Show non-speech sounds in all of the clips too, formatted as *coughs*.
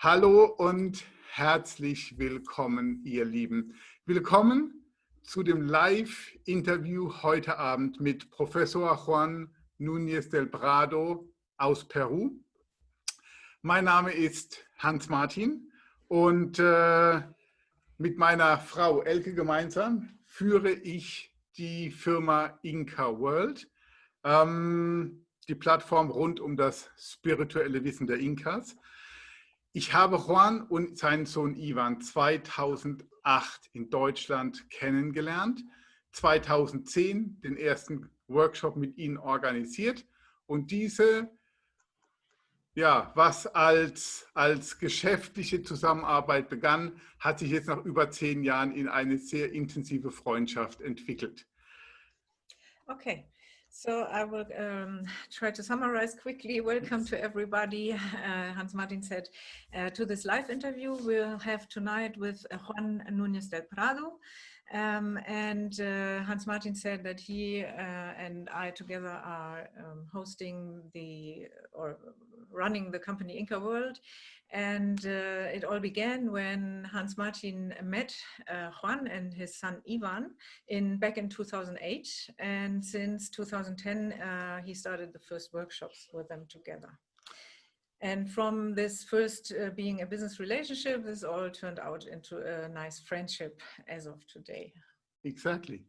Hallo und herzlich willkommen, ihr Lieben. Willkommen zu dem Live-Interview heute Abend mit Professor Juan Núñez del Prado aus Peru. Mein Name ist Hans Martin und äh, mit meiner Frau Elke gemeinsam führe ich die Firma Inca World, ähm, die Plattform rund um das spirituelle Wissen der Inkas. Ich habe Juan und seinen Sohn Ivan 2008 in Deutschland kennengelernt, 2010 den ersten Workshop mit ihnen organisiert und diese, ja, was als, als geschäftliche Zusammenarbeit begann, hat sich jetzt nach über zehn Jahren in eine sehr intensive Freundschaft entwickelt. Okay, So I will um, try to summarize quickly. Welcome to everybody. Uh, Hans Martin said uh, to this live interview we'll have tonight with Juan Núñez del Prado. Um, and uh, Hans Martin said that he uh, and I together are um, hosting the or running the company Inca World. And uh, it all began when Hans Martin met uh, Juan and his son Ivan in back in 2008. And since 2010, uh, he started the first workshops with them together. And from this first uh, being a business relationship, this all turned out into a nice friendship as of today. Exactly.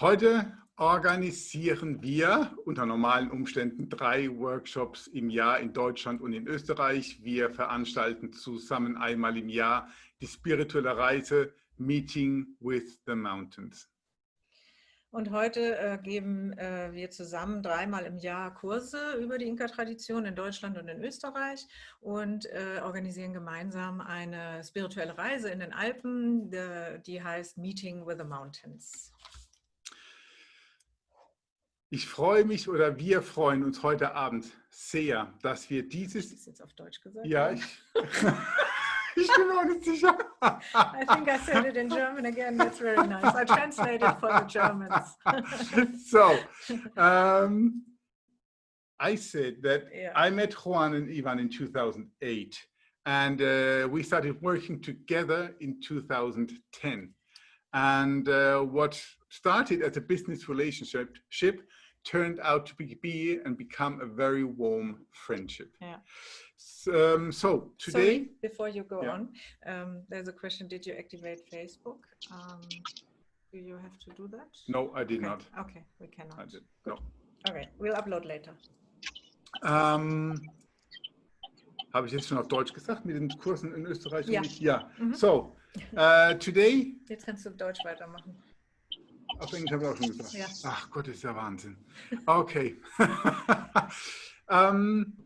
Heute organisieren wir unter normalen Umständen drei Workshops im Jahr in Deutschland und in Österreich. Wir veranstalten zusammen einmal im Jahr die spirituelle Reise Meeting with the Mountains. Und heute äh, geben äh, wir zusammen dreimal im Jahr Kurse über die Inka-Tradition in Deutschland und in Österreich und äh, organisieren gemeinsam eine spirituelle Reise in den Alpen, die, die heißt Meeting with the Mountains. Ich freue mich oder wir freuen uns heute Abend sehr, dass wir dieses... Das ist jetzt auf Deutsch gesagt? Ja, ich, *laughs* I think I said it in German again. That's very nice. I translated for the Germans. *laughs* so, um, I said that yeah. I met Juan and Ivan in 2008 and uh, we started working together in 2010. And uh, what started as a business relationship turned out to be and become a very warm friendship. Yeah. Um, so today, Sorry, before you go yeah. on, um, there's a question: Did you activate Facebook? Um, do you have to do that? No, I did okay. not. Okay, we cannot. I did. No. Okay, we'll upload later. Um, Habe ich jetzt schon auf Deutsch gesagt mit den Kursen in Österreich? Ja. ja. Mhm. So, uh, today. Jetzt kannst du Deutsch weitermachen. Englisch habe ich auch schon gesagt. Ja. Ach Gott, ist ja Wahnsinn. Okay. um,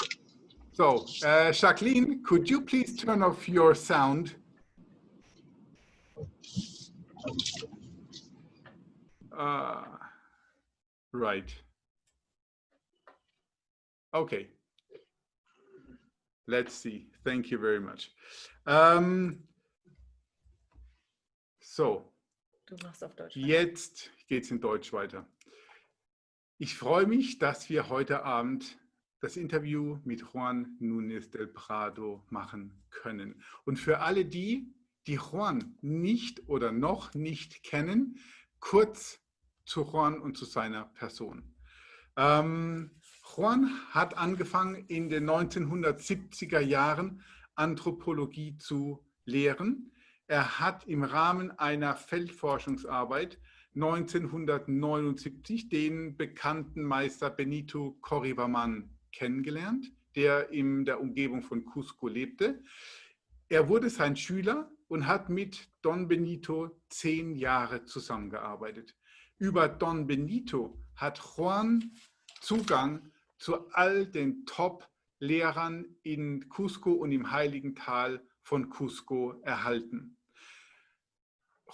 *laughs* so, uh, Jacqueline, could you please turn off your sound? Uh, right. Okay. Let's see. Thank you very much. Um, so, Du machst auf Deutsch. Jetzt geht es in Deutsch weiter. Ich freue mich, dass wir heute Abend das Interview mit Juan Núñez del Prado machen können. Und für alle die, die Juan nicht oder noch nicht kennen, kurz zu Juan und zu seiner Person. Ähm, Juan hat angefangen in den 1970er Jahren Anthropologie zu lehren. Er hat im Rahmen einer Feldforschungsarbeit 1979 den bekannten Meister Benito Corribaman kennengelernt, der in der Umgebung von Cusco lebte. Er wurde sein Schüler und hat mit Don Benito zehn Jahre zusammengearbeitet. Über Don Benito hat Juan Zugang zu all den Top-Lehrern in Cusco und im Heiligen Tal von Cusco erhalten.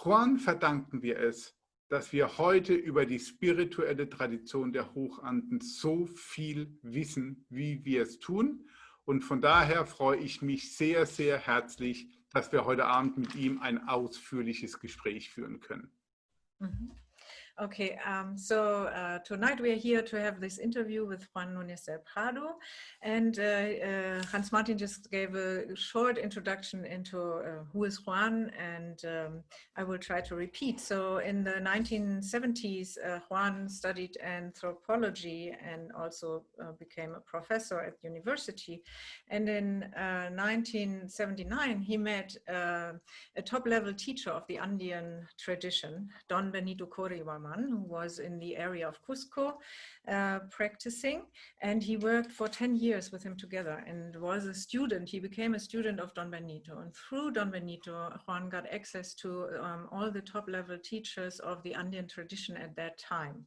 Juan verdanken wir es, dass wir heute über die spirituelle Tradition der Hochanden so viel wissen, wie wir es tun. Und von daher freue ich mich sehr, sehr herzlich, dass wir heute Abend mit ihm ein ausführliches Gespräch führen können. Mhm. Okay, um, so uh, tonight we are here to have this interview with Juan Núñez del Prado and uh, uh, Hans Martin just gave a short introduction into uh, who is Juan and um, I will try to repeat. So in the 1970s, uh, Juan studied anthropology and also uh, became a professor at university. And in 1979, he met a top level teacher of the Andean tradition, Don Benito Qoriwaman who was in the area of Cusco uh, practicing and he worked for 10 years with him together and was a student. He became a student of Don Benito and through Don Benito, Juan got access to um, all the top level teachers of the Andean tradition at that time.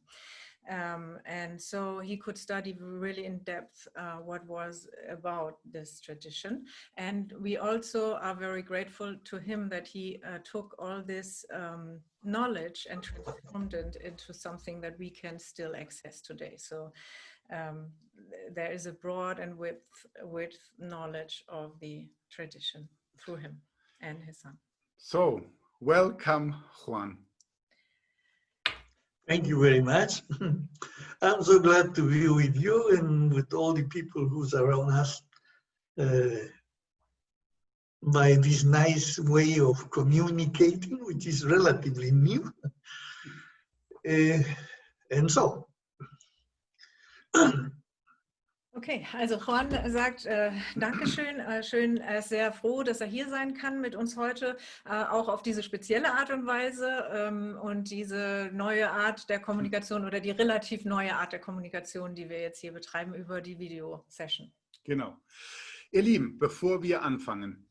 Um, and so he could study really in depth uh, what was about this tradition. And we also are very grateful to him that he uh, took all this um, knowledge and transformed it into something that we can still access today. So um, there is a broad and width, width knowledge of the tradition through him and his son. So welcome, Juan. Thank you very much. *laughs* I'm so glad to be with you and with all the people who's around us uh, by this nice way of communicating, which is relatively new. Uh, and so, *clears throat* Okay, also Juan sagt äh, Dankeschön, äh, schön, er ist sehr froh, dass er hier sein kann mit uns heute, äh, auch auf diese spezielle Art und Weise ähm, und diese neue Art der Kommunikation oder die relativ neue Art der Kommunikation, die wir jetzt hier betreiben über die Video-Session. Genau. Ihr Lieben, bevor wir anfangen,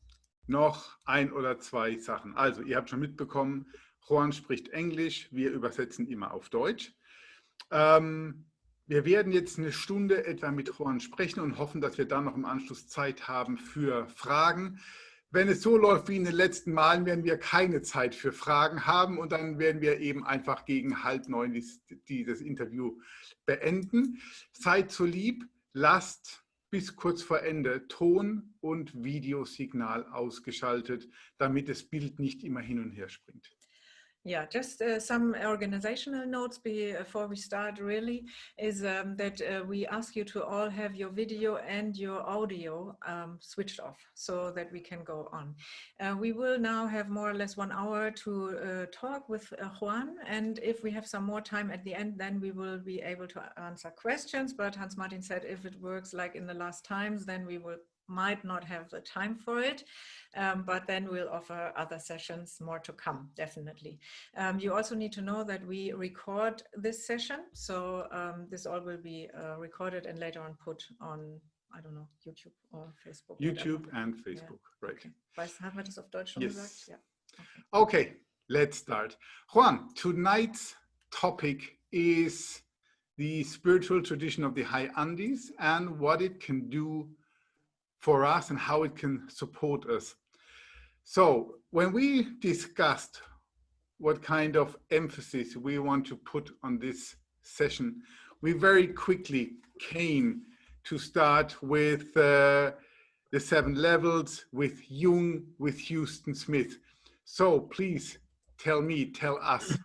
noch ein oder zwei Sachen. Also, ihr habt schon mitbekommen, Juan spricht Englisch, wir übersetzen immer auf Deutsch. Ähm, wir werden jetzt eine Stunde etwa mit Juan sprechen und hoffen, dass wir dann noch im Anschluss Zeit haben für Fragen. Wenn es so läuft wie in den letzten Malen, werden wir keine Zeit für Fragen haben und dann werden wir eben einfach gegen halb neun dieses Interview beenden. Seid so lieb, lasst bis kurz vor Ende Ton- und Videosignal ausgeschaltet, damit das Bild nicht immer hin und her springt. Yeah, just uh, some organizational notes before we start really is um, that uh, we ask you to all have your video and your audio um, switched off so that we can go on. Uh, we will now have more or less one hour to uh, talk with uh, Juan and if we have some more time at the end then we will be able to answer questions but Hans Martin said if it works like in the last times then we will might not have the time for it, um, but then we'll offer other sessions more to come, definitely. Um, you also need to know that we record this session, so um, this all will be uh, recorded and later on put on I don't know, YouTube or Facebook. YouTube whatever. and Facebook, yeah. right. Okay. Weiß, haben wir das auf Deutsch schon yes. gesagt? Yeah. Okay. okay, let's start. Juan, tonight's topic is the spiritual tradition of the High Andes and what it can do for us and how it can support us. So when we discussed what kind of emphasis we want to put on this session, we very quickly came to start with uh, the seven levels, with Jung, with Huston Smith. So please tell me, tell us,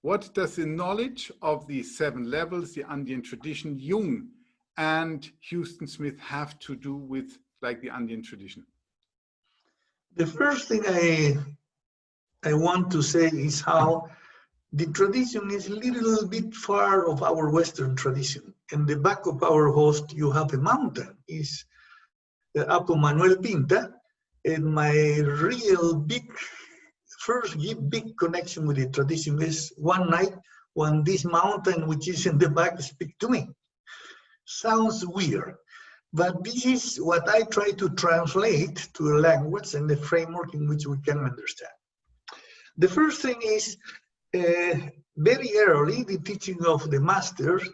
what does the knowledge of the seven levels, the Andean tradition, Jung and Huston Smith have to do with like the Andean tradition? The first thing I I want to say is how the tradition is a little bit far of our Western tradition. In the back of our host, you have a mountain, is the uh, Apo Manuel Pinta, and my real big, first big connection with the tradition is one night when this mountain, which is in the back, speak to me sounds weird, but this is what I try to translate to a language and the framework in which we can understand. The first thing is uh, very early, the teaching of the masters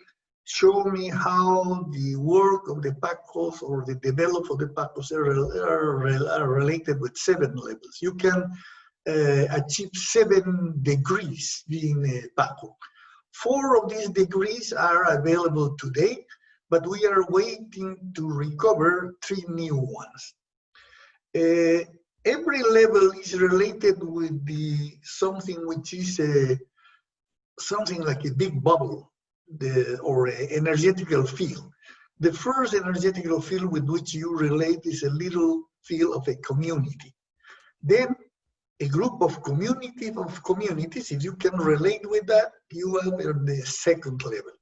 show me how the work of the Pacos or the development of the Pacos are, are, are related with seven levels. You can uh, achieve seven degrees being a Paco. Four of these degrees are available today, but we are waiting to recover three new ones. Uh, every level is related with the something which is a something like a big bubble the, or an energetical field. The first energetical field with which you relate is a little field of a community. Then a group of community of communities, if you can relate with that, you are at the second level.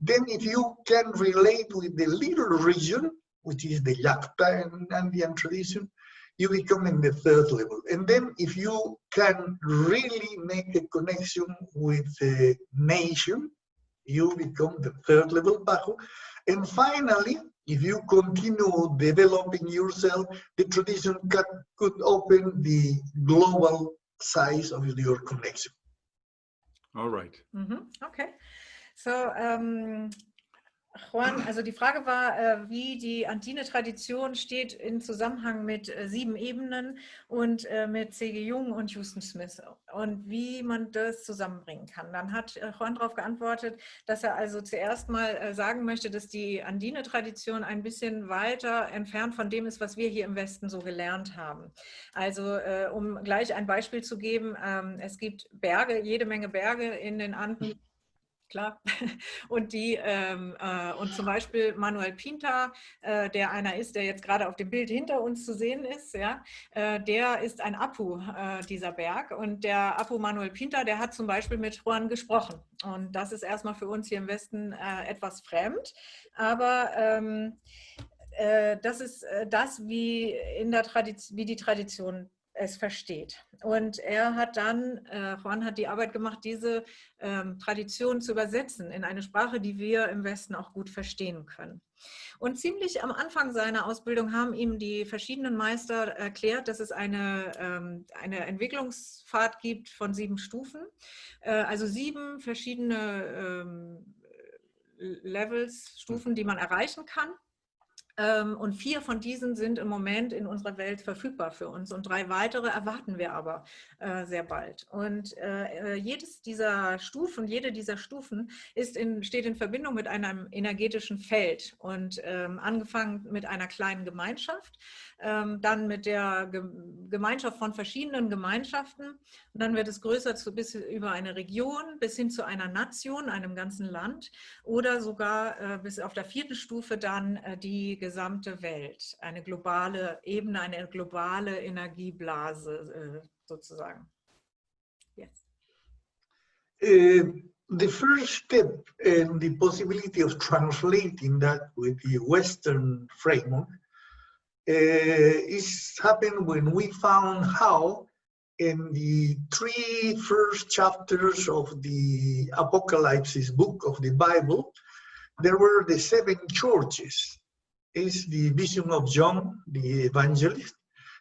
Then if you can relate with the little region, which is the Llacta and Andean tradition, you become in the third level. And then if you can really make a connection with the nation, you become the third level Bajo. And finally, if you continue developing yourself, the tradition can, could open the global size of your connection. All right. Mm -hmm. Okay. So um, Juan, also die Frage war, äh, wie die Andine-Tradition steht in Zusammenhang mit äh, sieben Ebenen und äh, mit C.G. Jung und Houston Smith und wie man das zusammenbringen kann. Dann hat Juan darauf geantwortet, dass er also zuerst mal sagen möchte, dass die Andine-Tradition ein bisschen weiter entfernt von dem ist, was wir hier im Westen so gelernt haben. Also um gleich ein Beispiel zu geben, ähm, es gibt Berge, jede Menge Berge in den Anden, klar. *laughs* Und, die, ähm, äh, und zum Beispiel Manuel Pinta, äh, der einer ist, der jetzt gerade auf dem Bild hinter uns zu sehen ist, ja, äh, der ist ein Apu, äh, dieser Berg. Und der Apu Manuel Pinta, der hat zum Beispiel mit Juan gesprochen. Und das ist erstmal für uns hier im Westen äh, etwas fremd. Aber ähm, äh, das ist das, wie, in der wie die Tradition es versteht. Und er hat dann, äh, Juan hat die Arbeit gemacht, diese ähm, Tradition zu übersetzen in eine Sprache, die wir im Westen auch gut verstehen können. Und ziemlich am Anfang seiner Ausbildung haben ihm die verschiedenen Meister erklärt, dass es eine, ähm, eine Entwicklungsfahrt gibt von sieben Stufen, äh, also sieben verschiedene ähm, Levels, Stufen, die man erreichen kann. Ähm, und vier von diesen sind im Moment in unserer Welt verfügbar für uns. Und drei weitere erwarten wir aber äh, sehr bald. Und äh, äh, jedes dieser Stufen, jede dieser Stufen ist in, steht in Verbindung mit einem energetischen Feld und ähm, angefangen mit einer kleinen Gemeinschaft, ähm, dann mit der Gemeinschaft von verschiedenen Gemeinschaften. Und dann wird es größer zu, bis über eine Region bis hin zu einer Nation, einem ganzen Land. Oder sogar bis auf der vierten Stufe dann die gesamte Welt, eine globale Ebene, eine globale Energieblase äh, sozusagen. Yes. Uh, the first step and the possibility of translating that with the Western framework uh, is happened when we found how in the three first chapters of the Apocalypse book of the Bible, there were the seven churches is the vision of John, the evangelist,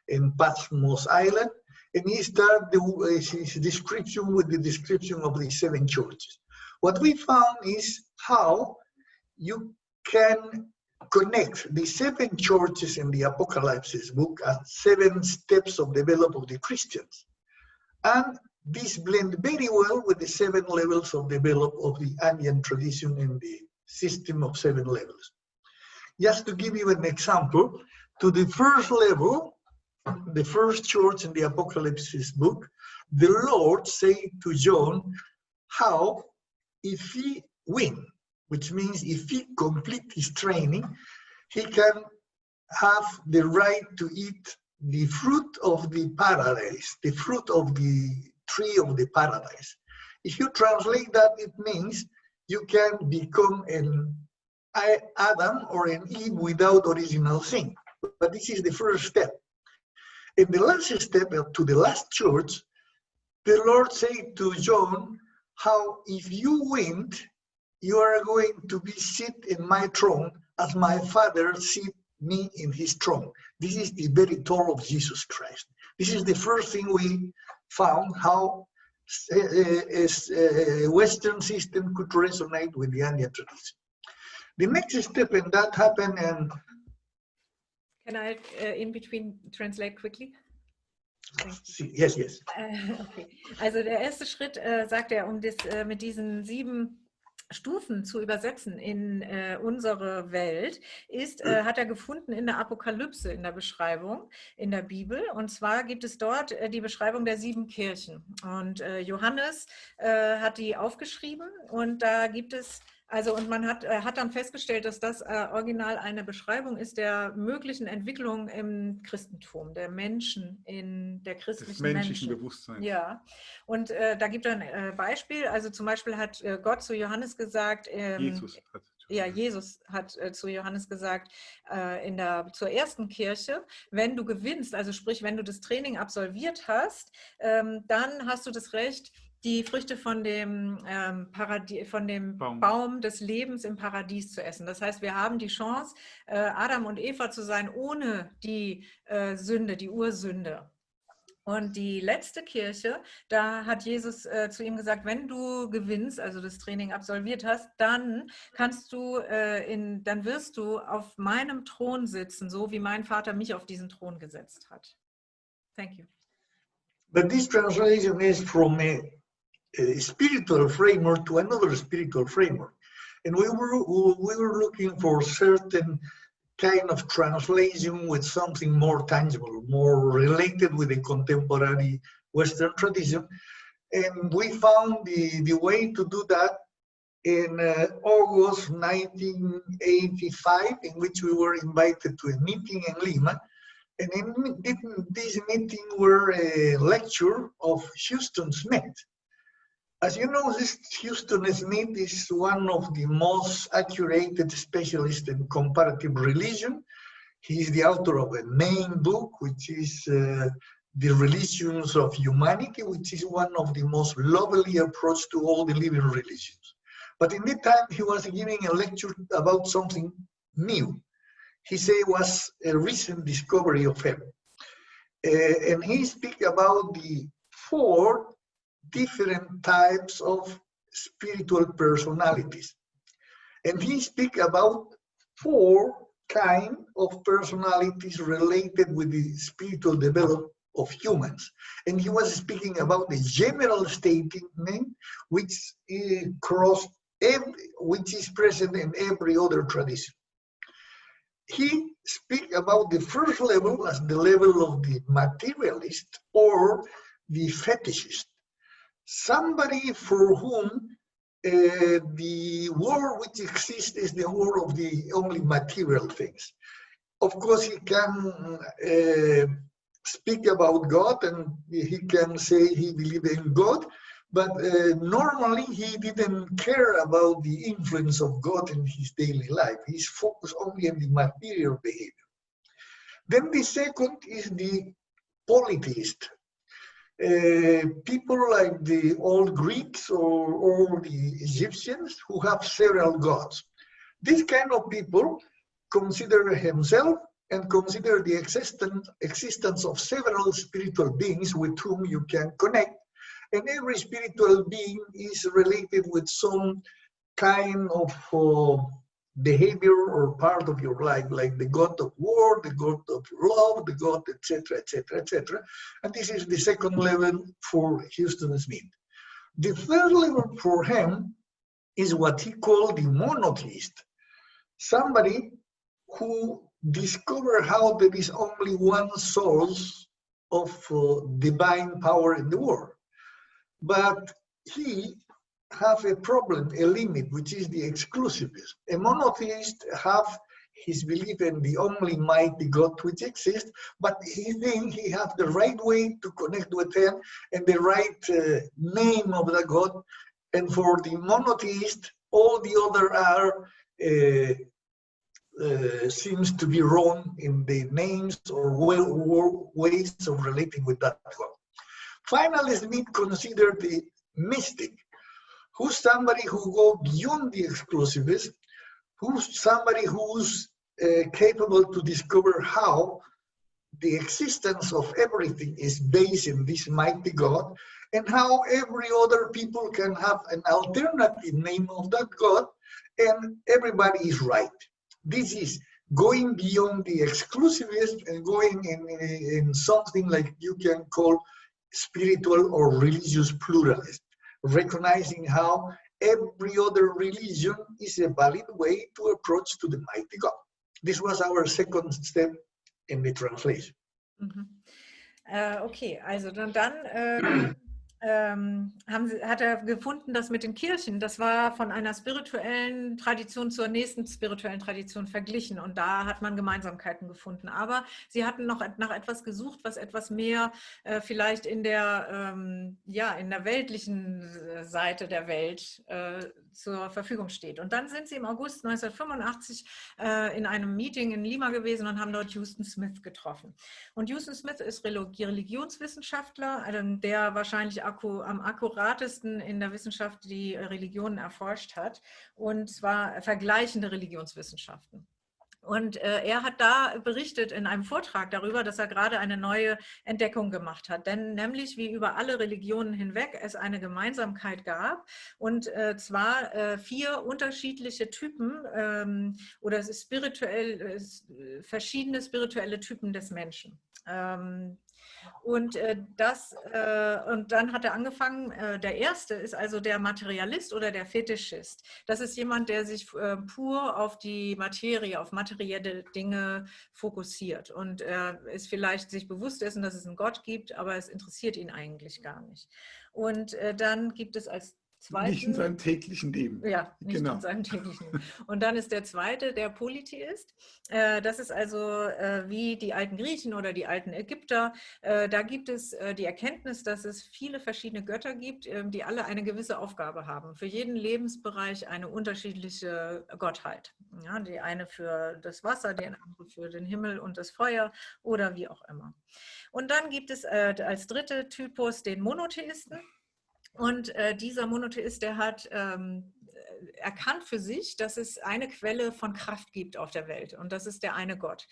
in Patmos Island, and he started the, his description with the description of the seven churches. What we found is how you can connect the seven churches in the Apocalypse book as seven steps of development of the Christians. And this blend very well with the seven levels of development of the Andean tradition in the system of seven levels. Just to give you an example, to the first level, the first church in the Apocalypse book, the Lord said to John how if he win, which means if he complete his training, he can have the right to eat the fruit of the paradise, the fruit of the tree of the paradise. If you translate that, it means you can become an Adam or an Eve without original sin. But this is the first step. In the last step to the last church, the Lord said to John, how if you win, you are going to be sit in my throne as my father sit me in his throne. This is the very throne of Jesus Christ. This is the first thing we found how a, a, a Western system could resonate with the Andean tradition. The next step in that happened and Can I uh, in between translate quickly? Yes, yes. okay. Also der erste Schritt, äh, sagt er, um das äh, mit diesen sieben Stufen zu übersetzen in äh, unsere Welt, ist, äh, hat er gefunden in der Apokalypse, in der Beschreibung, in der Bibel. Und zwar gibt es dort äh, die Beschreibung der sieben Kirchen. Und äh, Johannes äh, hat die aufgeschrieben und da gibt es also und man hat, äh, hat dann festgestellt, dass das äh, original eine Beschreibung ist der möglichen Entwicklung im Christentum, der Menschen in der christlichen Des menschlichen Menschen. Bewusstsein. Ja, und äh, da gibt er ein äh, Beispiel. Also zum Beispiel hat äh, Gott zu Johannes gesagt, ähm, Jesus hat ja, Jesus hat äh, zu Johannes gesagt, äh, in der, zur ersten Kirche, wenn du gewinnst, also sprich, wenn du das Training absolviert hast, ähm, dann hast du das Recht, die Früchte von dem, ähm, von dem Baum. Baum. des Lebens im Paradies zu essen. Das heißt, wir haben die Chance, äh, Adam und Eva zu sein, ohne die äh, Sünde, die Ursünde. Und die letzte Kirche, da hat Jesus äh, zu ihm gesagt, wenn du gewinnst, also das Training absolviert hast, dann kannst du äh, in, dann wirst du auf meinem Thron sitzen, so wie mein Vater mich auf diesen Thron gesetzt hat. Thank you. But this translation is from spiritual framework to another spiritual framework. And we were, we were looking for certain kind of translation with something more tangible, more related with the contemporary Western tradition. And we found the, the way to do that in uh, August 1985, in which we were invited to a meeting in Lima. And in this meeting were a lecture of Huston Smith, as you know, this Huston Smith is one of the most accurate specialists in comparative religion. He is the author of a main book, which is uh, The Religions of Humanity, which is one of the most lovely approach to all the living religions. But in that time, he was giving a lecture about something new. He said it was a recent discovery of heaven. Uh, and he speak about the four different types of spiritual personalities. And he speak about four kind of personalities related with the spiritual development of humans. And he was speaking about the general statement which eh, is cross every, which is present in every other tradition. He speak about the first level as the level of the materialist or the fetishist somebody for whom uh, the war which exists is the war of the only material things. Of course, he can uh, speak about God and he can say he believes in God, but uh, normally he didn't care about the influence of God in his daily life. He's focused only on the material behavior. Then the second is the polytheist, uh, people like the old Greeks or, or the Egyptians who have several gods. This kind of people consider himself and consider the existence, existence of several spiritual beings with whom you can connect. And every spiritual being is related with some kind of uh, behavior or part of your life, like the God of war, the God of love, the God, etc., etc., etc. And this is the second level for Huston Smith. The third level for him is what he called the monotheist, somebody who discovered how there is only one source of uh, divine power in the world. But he have a problem, a limit, which is the exclusivism. A monotheist have his belief in the only mighty God which exists, but he thinks he has the right way to connect with him and the right uh, name of the God. And for the monotheist, all the other are uh, uh, seems to be wrong in the names or ways of relating with that God. Finally, Smith considered the mystic who's somebody who go beyond the exclusivist, who's somebody who's uh, capable to discover how the existence of everything is based in this mighty God and how every other people can have an alternative name of that God and everybody is right. This is going beyond the exclusivist and going in, in something like you can call spiritual or religious pluralist recognizing how every other religion is a valid way to approach to the mighty God. This was our second step in the translation. Mhm. Äh, okay, also dann, dann ähm, haben hat er gefunden, dass mit den Kirchen, das war von einer spirituellen Tradition zur nächsten spirituellen Tradition verglichen und da hat man Gemeinsamkeiten gefunden. Aber sie hatten noch nach etwas gesucht, was etwas mehr äh, vielleicht in der, ähm, ja, in der weltlichen äh, Seite der Welt äh, zur Verfügung steht. Und dann sind sie im August 1985 äh, in einem Meeting in Lima gewesen und haben dort Houston Smith getroffen. Und Houston Smith ist Religionswissenschaftler, also der wahrscheinlich akku, am akkuratesten in der Wissenschaft die Religionen erforscht hat, und zwar vergleichende Religionswissenschaften. Und äh, er hat da berichtet in einem Vortrag darüber, dass er gerade eine neue Entdeckung gemacht hat. Denn nämlich wie über alle Religionen hinweg es eine Gemeinsamkeit gab und äh, zwar äh, vier unterschiedliche Typen ähm, oder spirituell, es, verschiedene spirituelle Typen des Menschen. Ähm, und äh, das, äh, und dann hat er angefangen, äh, der erste ist also der Materialist oder der Fetischist. Das ist jemand, der sich äh, pur auf die Materie, auf materielle Dinge fokussiert und ist vielleicht sich bewusst dessen, dass es einen Gott gibt, aber es interessiert ihn eigentlich gar nicht. Und äh, dann gibt es als zweiten, nicht in seinem täglichen Leben. Ja, nicht genau. in seinem täglichen Leben. Und dann ist der zweite der Polytheist. Äh, das ist also äh, wie die alten Griechen oder die alten Ägypter. Äh, da gibt es die Erkenntnis, dass es viele verschiedene Götter gibt, ähm, die alle eine gewisse Aufgabe haben. Für jeden Lebensbereich eine unterschiedliche Gottheit. Ja, die eine für das Wasser, die andere für den Himmel und das Feuer oder wie auch immer. Und dann gibt es als dritte Typus den Monotheisten. Und äh, dieser Monotheist, der hat ähm, erkannt für sich, dass es eine Quelle von Kraft gibt auf der Welt und das ist der eine Gott.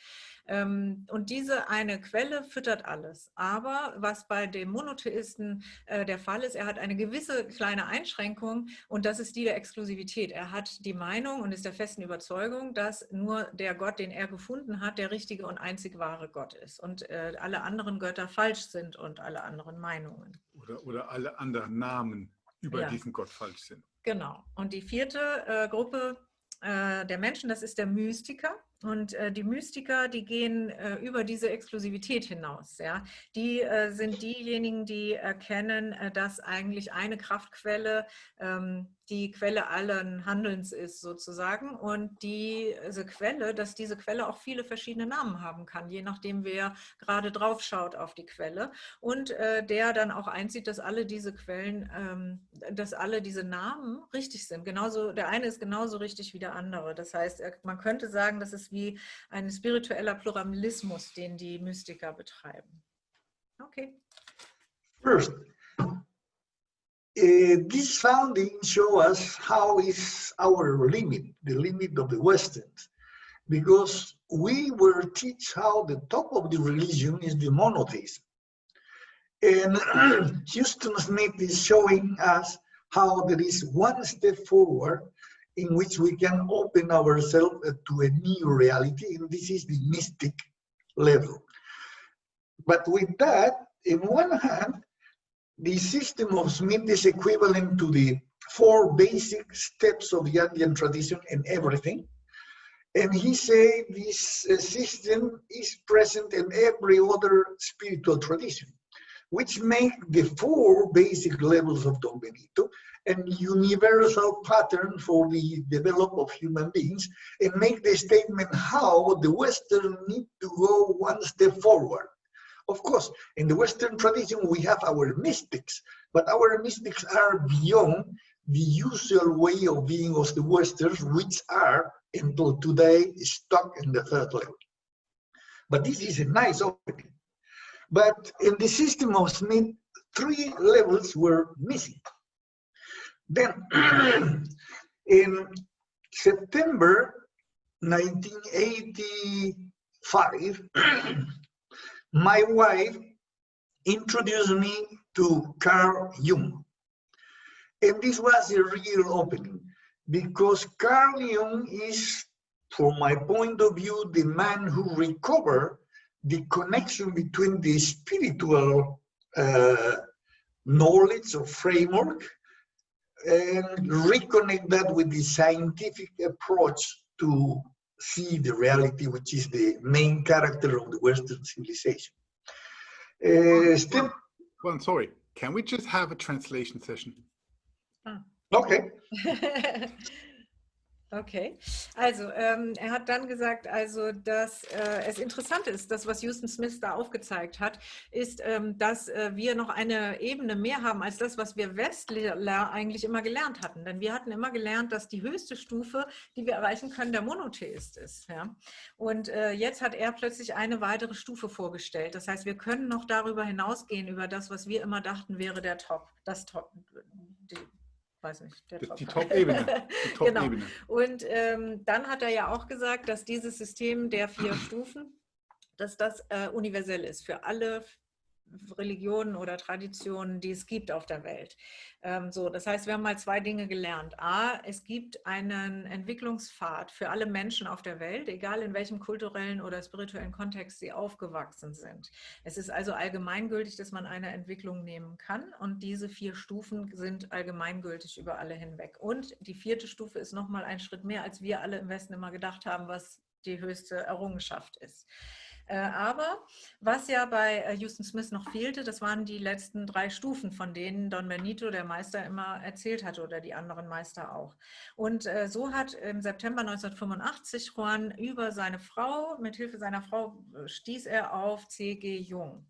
Ähm, und diese eine Quelle füttert alles. Aber was bei dem Monotheisten äh, der Fall ist, er hat eine gewisse kleine Einschränkung und das ist die der Exklusivität. Er hat die Meinung und ist der festen Überzeugung, dass nur der Gott, den er gefunden hat, der richtige und einzig wahre Gott ist und äh, alle anderen Götter falsch sind und alle anderen Meinungen. Oder, oder alle anderen Namen über ja. diesen Gott falsch sind. Genau. Und die vierte äh, Gruppe äh, der Menschen, das ist der Mystiker. Und äh, die Mystiker, die gehen äh, über diese Exklusivität hinaus. Ja? Die äh, sind diejenigen, die erkennen, äh, dass eigentlich eine Kraftquelle ähm, die Quelle allen Handelns ist sozusagen und diese Quelle, dass diese Quelle auch viele verschiedene Namen haben kann, je nachdem wer gerade drauf schaut auf die Quelle und äh, der dann auch einsieht, dass alle diese Quellen, ähm, dass alle diese Namen richtig sind. Genauso, der eine ist genauso richtig wie der andere. Das heißt, man könnte sagen, das ist wie ein spiritueller Pluralismus, den die Mystiker betreiben. Okay. First, Uh, this founding show us how is our limit, the limit of the Westerns, because we were teach how the top of the religion is the monotheism. And *clears throat* Huston Smith is showing us how there is one step forward in which we can open ourselves to a new reality, and this is the mystic level. But with that, in one hand, the system of Smith is equivalent to the four basic steps of the Andean tradition and everything. And he said this uh, system is present in every other spiritual tradition, which make the four basic levels of Don Benito and universal pattern for the development of human beings and make the statement how the Western need to go one step forward. Of course, in the Western tradition, we have our mystics, but our mystics are beyond the usual way of being of the Westerns, which are, until today, stuck in the third level. But this is a nice opening. But in the system of Smith, three levels were missing. Then, *clears throat* in September 1985, *clears throat* my wife introduced me to Carl Jung. And this was a real opening because Carl Jung is, from my point of view, the man who recovered the connection between the spiritual uh, knowledge or framework and reconnect that with the scientific approach to see the reality, which is the main character of the Western civilization. Uh, step. Well, I'm sorry. Can we just have a translation session? Ah. Okay. *laughs* Okay, also ähm, er hat dann gesagt, also dass äh, es interessant ist, das was Houston Smith da aufgezeigt hat, ist, ähm, dass äh, wir noch eine Ebene mehr haben als das, was wir Westler eigentlich immer gelernt hatten. Denn wir hatten immer gelernt, dass die höchste Stufe, die wir erreichen können, der Monotheist ist. Ja? Und äh, jetzt hat er plötzlich eine weitere Stufe vorgestellt. Das heißt, wir können noch darüber hinausgehen, über das, was wir immer dachten, wäre der Top, das Top, die, weiß nicht, der Top. Die Top-Ebene. *laughs* Top genau. Und ähm, dann hat er ja auch gesagt, dass dieses System der vier *clears throat* Stufen, dass das äh, universell ist für alle Religionen oder Traditionen, die es gibt auf der Welt. Ähm, so, das heißt, wir haben mal zwei Dinge gelernt. A, es gibt einen Entwicklungspfad für alle Menschen auf der Welt, egal in welchem kulturellen oder spirituellen Kontext sie aufgewachsen sind. Es ist also allgemeingültig, dass man eine Entwicklung nehmen kann und diese vier Stufen sind allgemeingültig über alle hinweg. Und die vierte Stufe ist nochmal ein Schritt mehr, als wir alle im Westen immer gedacht haben, was die höchste Errungenschaft ist. Äh, aber was ja bei äh, Houston Smith noch fehlte, das waren die letzten drei Stufen, von denen Don Benito, der Meister, immer erzählt hatte oder die anderen Meister auch. Und äh, so hat im September 1985 Juan über seine Frau, mit Hilfe seiner Frau stieß er auf C.G. Jung.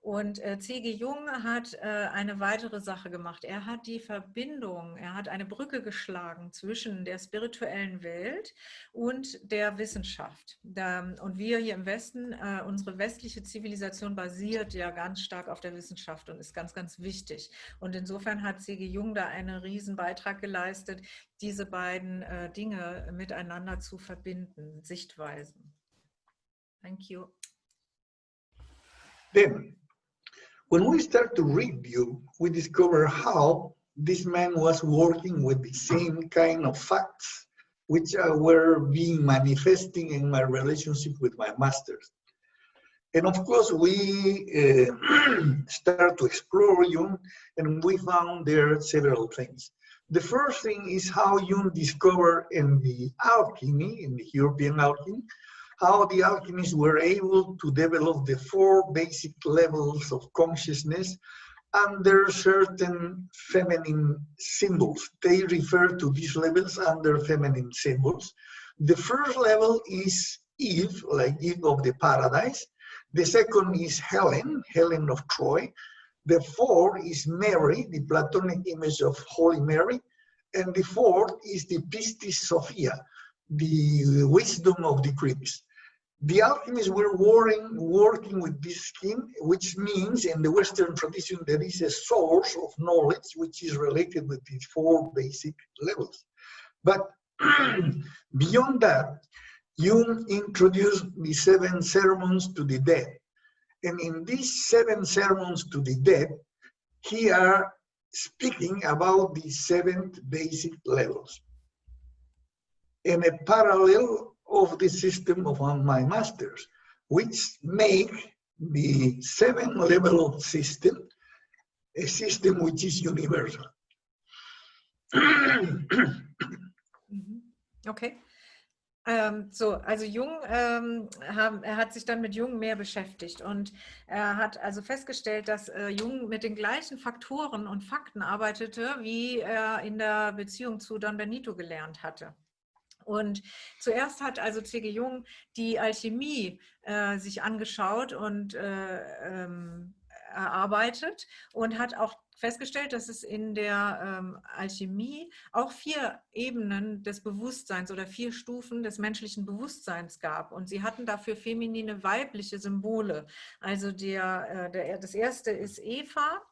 Und äh, C.G. Jung hat äh, eine weitere Sache gemacht. Er hat die Verbindung, er hat eine Brücke geschlagen zwischen der spirituellen Welt und der Wissenschaft. Da, und wir hier im Westen, äh, unsere westliche Zivilisation basiert ja ganz stark auf der Wissenschaft und ist ganz, ganz wichtig. Und insofern hat C.G. Jung da einen riesen Beitrag geleistet, diese beiden äh, Dinge miteinander zu verbinden, Sichtweisen. Thank you. Then When we start to read you, we discover how this man was working with the same kind of facts which uh, were being manifesting in my relationship with my masters. And of course, we uh, *clears throat* start to explore Jung and we found there several things. The first thing is how Jung discovered in the alchemy, in the European alchemy, how the alchemists were able to develop the four basic levels of consciousness under certain feminine symbols. They refer to these levels under feminine symbols. The first level is Eve, like Eve of the paradise. The second is Helen, Helen of Troy. The fourth is Mary, the Platonic image of Holy Mary. And the fourth is the Pistis Sophia, the wisdom of the Greeks the alchemists were working, working with this scheme, which means in the Western tradition there is a source of knowledge which is related with these four basic levels. But *clears throat* beyond that, Jung introduced the seven sermons to the dead. And in these seven sermons to the dead, he are speaking about the seven basic levels. In a parallel of the system of my masters, which make the seven level system a system which is universal. Mhm. okay. Ähm, so, also Jung, ähm, haben, er hat sich dann mit Jung mehr beschäftigt und er hat also festgestellt, dass äh, Jung mit den gleichen Faktoren und Fakten arbeitete, wie er in der Beziehung zu Don Benito gelernt hatte. Und zuerst hat also C.G. Jung die Alchemie äh, sich angeschaut und äh, ähm, erarbeitet und hat auch festgestellt, dass es in der ähm, Alchemie auch vier Ebenen des Bewusstseins oder vier Stufen des menschlichen Bewusstseins gab. Und sie hatten dafür feminine, weibliche Symbole. Also der, äh, der, das erste ist Eva,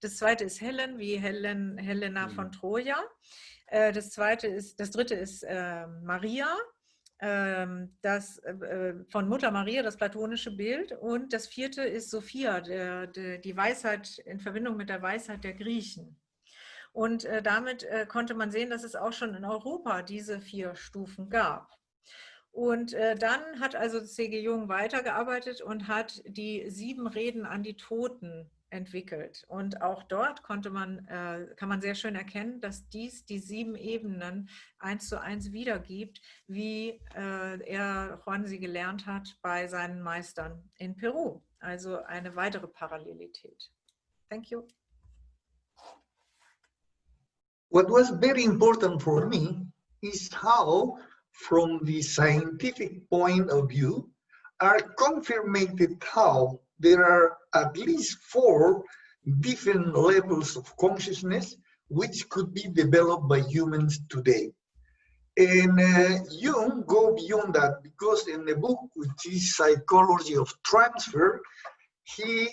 das zweite ist Helen, wie Helen, Helena von mhm. Troja. Äh, das zweite ist, das dritte ist äh, Maria, ähm, das äh, von Mutter Maria, das platonische Bild. Und das vierte ist Sophia, der, der, die Weisheit in Verbindung mit der Weisheit der Griechen. Und äh, damit äh, konnte man sehen, dass es auch schon in Europa diese vier Stufen gab. Und äh, dann hat also C.G. Jung weitergearbeitet und hat die sieben Reden an die Toten entwickelt. Und auch dort konnte man, äh, kann man sehr schön erkennen, dass dies die sieben Ebenen eins zu eins wiedergibt, wie äh, er Juan sie gelernt hat bei seinen Meistern in Peru. Also eine weitere Parallelität. Thank you. What was very important for me is how, from the scientific point of view, are confirmed how there are at least four different levels of consciousness which could be developed by humans today. And uh, Jung go beyond that because in the book, which is Psychology of Transfer, he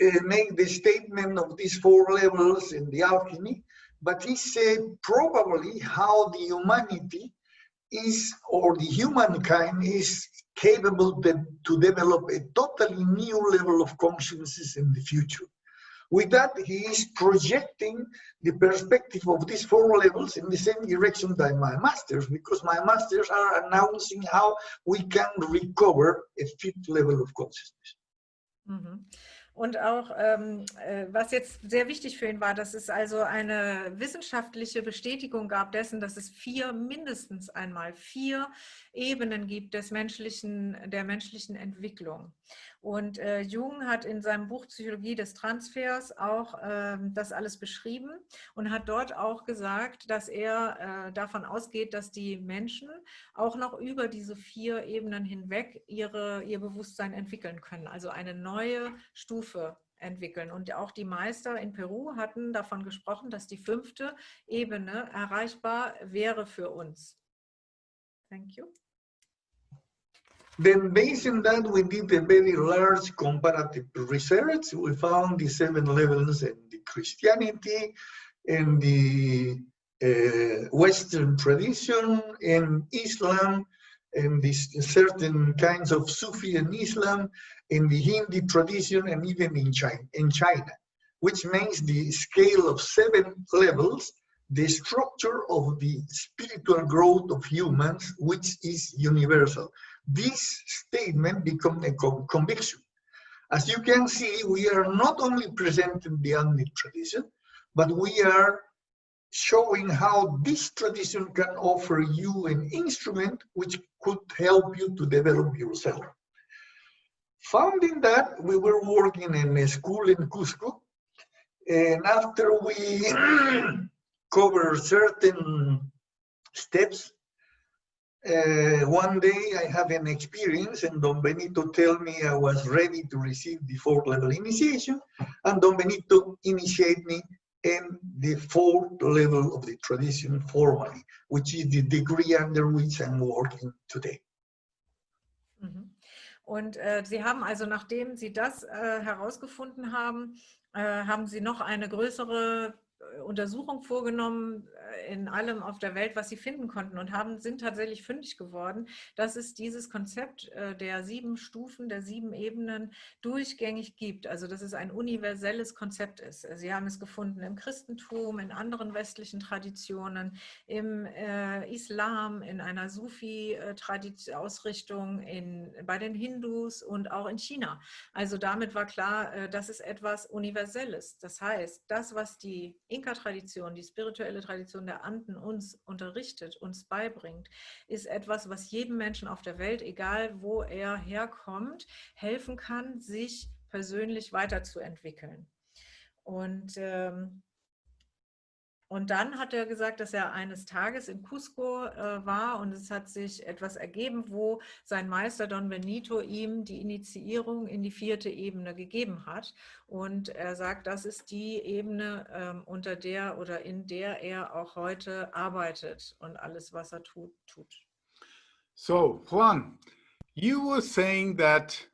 uh, made the statement of these four levels in the alchemy, but he said probably how the humanity is, or the humankind is capable to develop a totally new level of consciousness in the future. With that, he is projecting the perspective of these four levels in the same direction that my masters, because my masters are announcing how we can recover a fifth level of consciousness. Mm -hmm. Und auch, ähm, äh, was jetzt sehr wichtig für ihn war, dass es also eine wissenschaftliche Bestätigung gab dessen, dass es vier, mindestens einmal vier Ebenen gibt des menschlichen, der menschlichen Entwicklung. Und äh, Jung hat in seinem Buch Psychologie des Transfers auch ähm, das alles beschrieben und hat dort auch gesagt, dass er äh, davon ausgeht, dass die Menschen auch noch über diese vier Ebenen hinweg ihre, ihr Bewusstsein entwickeln können. Also eine neue Stufe entwickeln. Und auch die Meister in Peru hatten davon gesprochen, dass die fünfte Ebene erreichbar wäre für uns. Thank you. Then based on that, we did a very large comparative research. We found the seven levels in the Christianity and the uh, Western tradition and Islam and these certain kinds of Sufi and Islam in the Hindi tradition and even in China, in China, which makes the scale of seven levels the structure of the spiritual growth of humans, which is universal this statement becomes a conviction. As you can see, we are not only presenting the Andean tradition, but we are showing how this tradition can offer you an instrument which could help you to develop yourself. Founding that, we were working in a school in Cusco, and after we *clears throat* cover certain steps, uh, one day I have an experience and Don Benito tell me I was ready to receive the fourth level initiation and Don Benito initiate me in the fourth level of the tradition formally, which is the degree under which I'm working today. Mhm. Und äh, Sie haben also, nachdem Sie das äh, herausgefunden haben, äh, haben Sie noch eine größere Untersuchung vorgenommen äh, in allem auf der Welt, was sie finden konnten und haben, sind tatsächlich fündig geworden, dass es dieses Konzept äh, der sieben Stufen, der sieben Ebenen durchgängig gibt. Also dass es ein universelles Konzept ist. Sie haben es gefunden im Christentum, in anderen westlichen Traditionen, im äh, Islam, in einer Sufi-Ausrichtung, bei den Hindus und auch in China. Also damit war klar, äh, das ist etwas Universelles. Das heißt, das, was die Inka-Tradition, die spirituelle Tradition der Anden uns unterrichtet, uns beibringt, ist etwas, was jedem Menschen auf der Welt, egal wo er herkommt, helfen kann, sich persönlich weiterzuentwickeln. Und ähm, und dann hat er gesagt, dass er eines Tages in Cusco äh, war und es hat sich etwas ergeben, wo sein Meister Don Benito ihm die Initiierung in die vierte Ebene gegeben hat. Und er sagt, das ist die Ebene, ähm, unter der oder in der er auch heute arbeitet und alles, was er tut, tut. So, Juan, you were saying that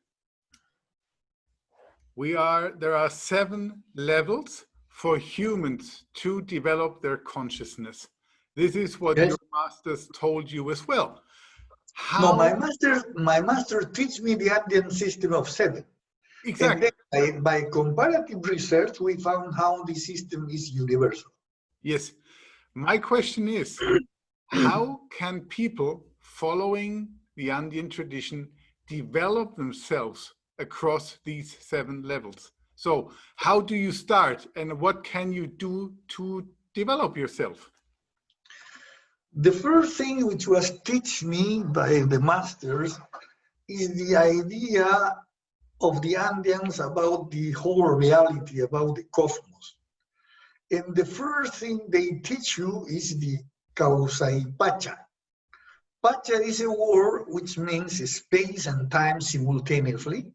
we are, there are seven levels for humans to develop their consciousness. This is what yes. your masters told you as well. How... No, my master, my master teach me the Andean system of seven. Exactly. By, by comparative research, we found how the system is universal. Yes. My question is, *clears throat* how can people following the Andean tradition develop themselves across these seven levels? So how do you start and what can you do to develop yourself? The first thing which was taught me by the masters is the idea of the Andeans about the whole reality, about the cosmos. And the first thing they teach you is the causa y pacha. Pacha is a word which means space and time simultaneously.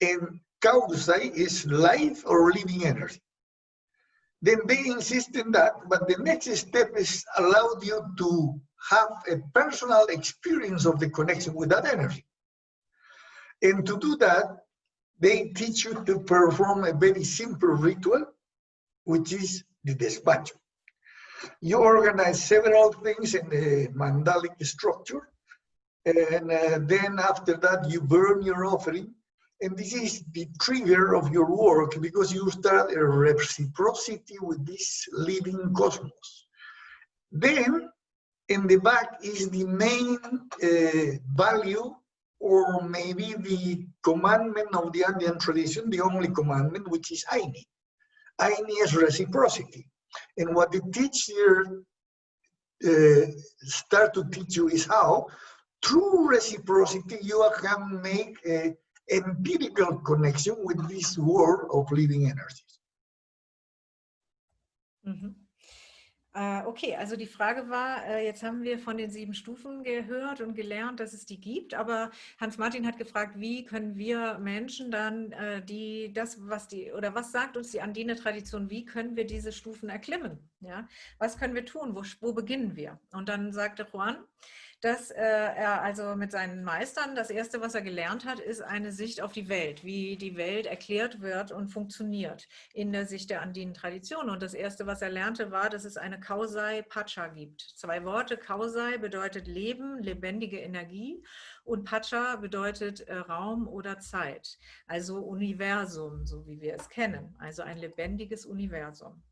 And causa is life or living energy. Then they insist in that, but the next step is allowed you to have a personal experience of the connection with that energy. And to do that, they teach you to perform a very simple ritual, which is the despacho. You organize several things in the mandalic structure, and uh, then after that, you burn your offering, and this is the trigger of your work because you start a reciprocity with this living cosmos. Then, in the back is the main uh, value or maybe the commandment of the Andean tradition, the only commandment, which is Aini. Aini is reciprocity. And what the teacher uh, start to teach you is how, through reciprocity, you can make a empirical connection with this world of living energies. Mhm. Äh, okay, also die Frage war, äh, jetzt haben wir von den sieben Stufen gehört und gelernt, dass es die gibt, aber Hans-Martin hat gefragt, wie können wir Menschen dann, äh, die das, was die, oder was sagt uns die Andine-Tradition, wie können wir diese Stufen erklimmen? Ja? Was können wir tun? Wo, wo beginnen wir? Und dann sagte Juan, dass äh, er also mit seinen Meistern, das Erste, was er gelernt hat, ist eine Sicht auf die Welt, wie die Welt erklärt wird und funktioniert in der Sicht der andinen Tradition. Und das Erste, was er lernte, war, dass es eine Kausai Pacha gibt. Zwei Worte, Kausai bedeutet Leben, lebendige Energie und Pacha bedeutet äh, Raum oder Zeit, also Universum, so wie wir es kennen, also ein lebendiges Universum.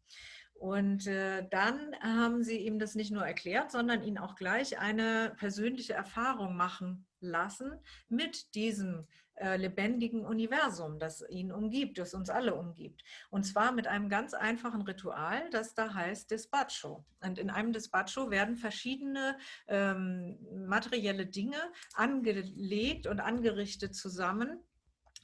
Und äh, dann haben sie ihm das nicht nur erklärt, sondern ihn auch gleich eine persönliche Erfahrung machen lassen mit diesem äh, lebendigen Universum, das ihn umgibt, das uns alle umgibt. Und zwar mit einem ganz einfachen Ritual, das da heißt Despacho. Und in einem Despacho werden verschiedene ähm, materielle Dinge angelegt und angerichtet zusammen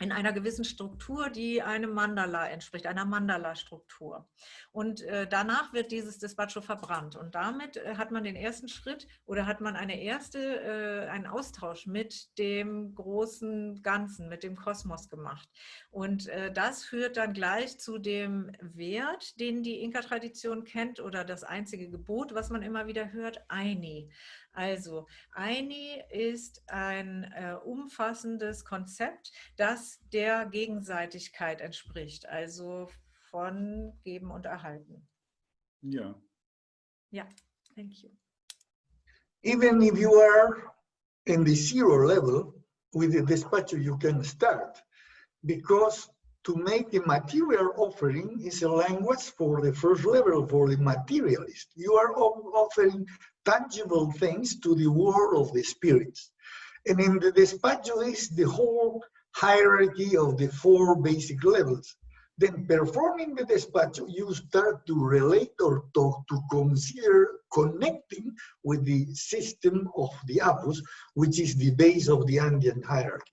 in einer gewissen Struktur, die einem Mandala entspricht, einer Mandala-Struktur. Und äh, danach wird dieses Despacho verbrannt. Und damit äh, hat man den ersten Schritt oder hat man eine erste, äh, einen Austausch mit dem großen Ganzen, mit dem Kosmos gemacht. Und äh, das führt dann gleich zu dem Wert, den die Inka-Tradition kennt oder das einzige Gebot, was man immer wieder hört, Aini. Also Aini ist ein äh, umfassendes Konzept, das der Gegenseitigkeit entspricht, also von Geben und Erhalten. Ja. Ja, thank you. Even if you are in the zero level, with the despacho you can start because to make a material offering is a language for the first level, for the materialist. You are offering tangible things to the world of the spirits. And in the despacho is the whole hierarchy of the four basic levels. Then performing the despacho, you start to relate or talk to consider connecting with the system of the Apus, which is the base of the Andean hierarchy.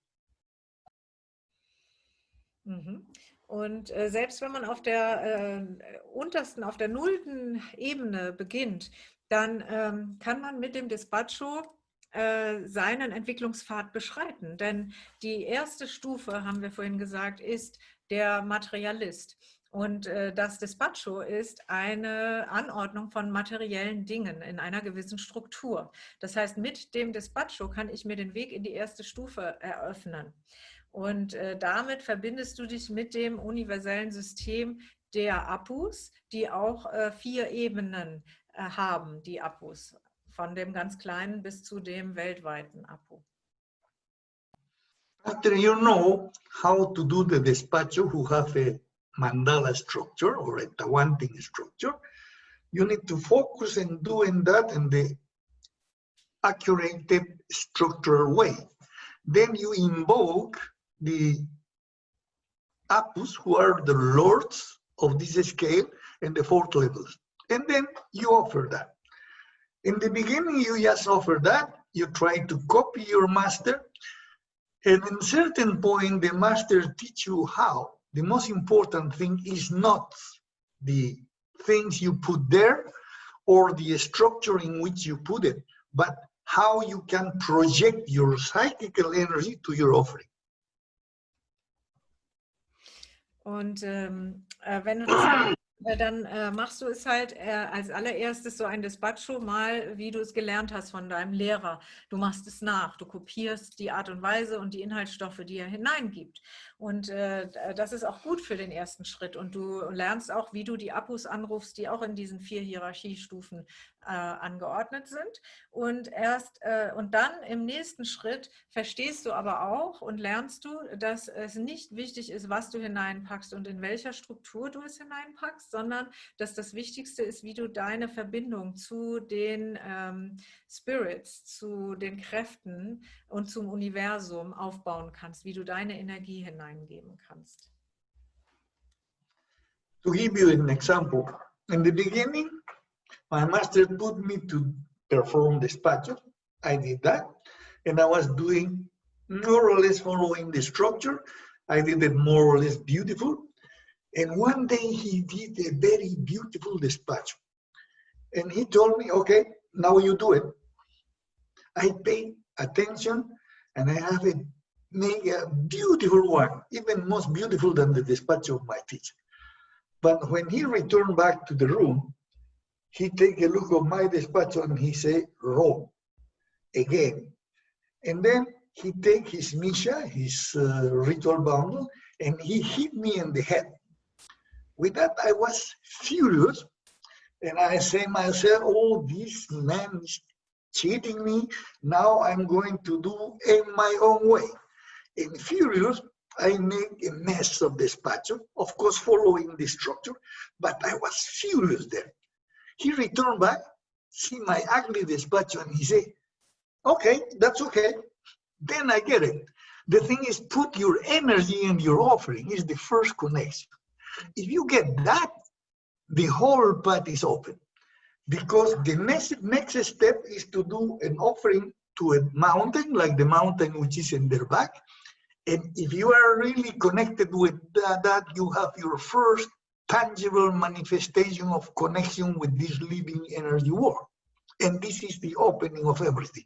Mhm. Und äh, selbst wenn man auf der äh, untersten, auf der nullten Ebene beginnt, dann ähm, kann man mit dem Despacho äh, seinen Entwicklungspfad beschreiten. Denn die erste Stufe, haben wir vorhin gesagt, ist der Materialist. Und äh, das Despacho ist eine Anordnung von materiellen Dingen in einer gewissen Struktur. Das heißt, mit dem Despacho kann ich mir den Weg in die erste Stufe eröffnen. Und äh, damit verbindest du dich mit dem universellen System der Apus, die auch äh, vier Ebenen Äh, haben, die Apus, von dem ganz kleinen bis zu dem weltweiten Apu. After you know how to do the despacho who have a mandala structure or a tawantin structure, you need to focus in doing that in the accurate structural way. Then you invoke the Apus, who are the lords of this scale and the fourth levels. And then you offer that. In the beginning, you just offer that. You try to copy your master. And in certain point, the master teach you how. The most important thing is not the things you put there or the structure in which you put it, but how you can project your psychical energy to your offering. Und ähm, äh, wenn du dann äh, machst du es halt äh, als allererstes so ein Despacho mal, wie du es gelernt hast von deinem Lehrer. Du machst es nach, du kopierst die Art und Weise und die Inhaltsstoffe, die er hineingibt. Und äh, das ist auch gut für den ersten Schritt. Und du lernst auch, wie du die Abus anrufst, die auch in diesen vier Hierarchiestufen äh, angeordnet sind. Und erst äh, und dann im nächsten Schritt verstehst du aber auch und lernst du, dass es nicht wichtig ist, was du hineinpackst und in welcher Struktur du es hineinpackst, sondern dass das Wichtigste ist, wie du deine Verbindung zu den ähm, Spirits, zu den Kräften und zum Universum aufbauen kannst, wie du deine Energie hineingeben kannst. To give you an example, in the beginning, My master put me to perform the despacho. I did that. And I was doing more or less following the structure. I did it more or less beautiful. And one day he did a very beautiful despacho. And he told me, okay, now you do it. I pay attention and I have it make a beautiful one, even most beautiful than the despacho of my teacher. But when he returned back to the room, he take a look of my despacho and he say, wrong, again. And then he take his Misha, his uh, ritual bundle, and he hit me in the head. With that, I was furious. And I say myself, oh, this man is cheating me. Now I'm going to do in my own way. And furious, I make a mess of despacho, of course, following the structure, but I was furious there. He returned back, see my ugly despacho, and he said, okay, that's okay. Then I get it. The thing is put your energy and your offering is the first connection. If you get that, the whole path is open. Because the next, next step is to do an offering to a mountain, like the mountain which is in their back. And if you are really connected with that, that you have your first tangible manifestation of connection with this living energy world. And this is the opening of everything.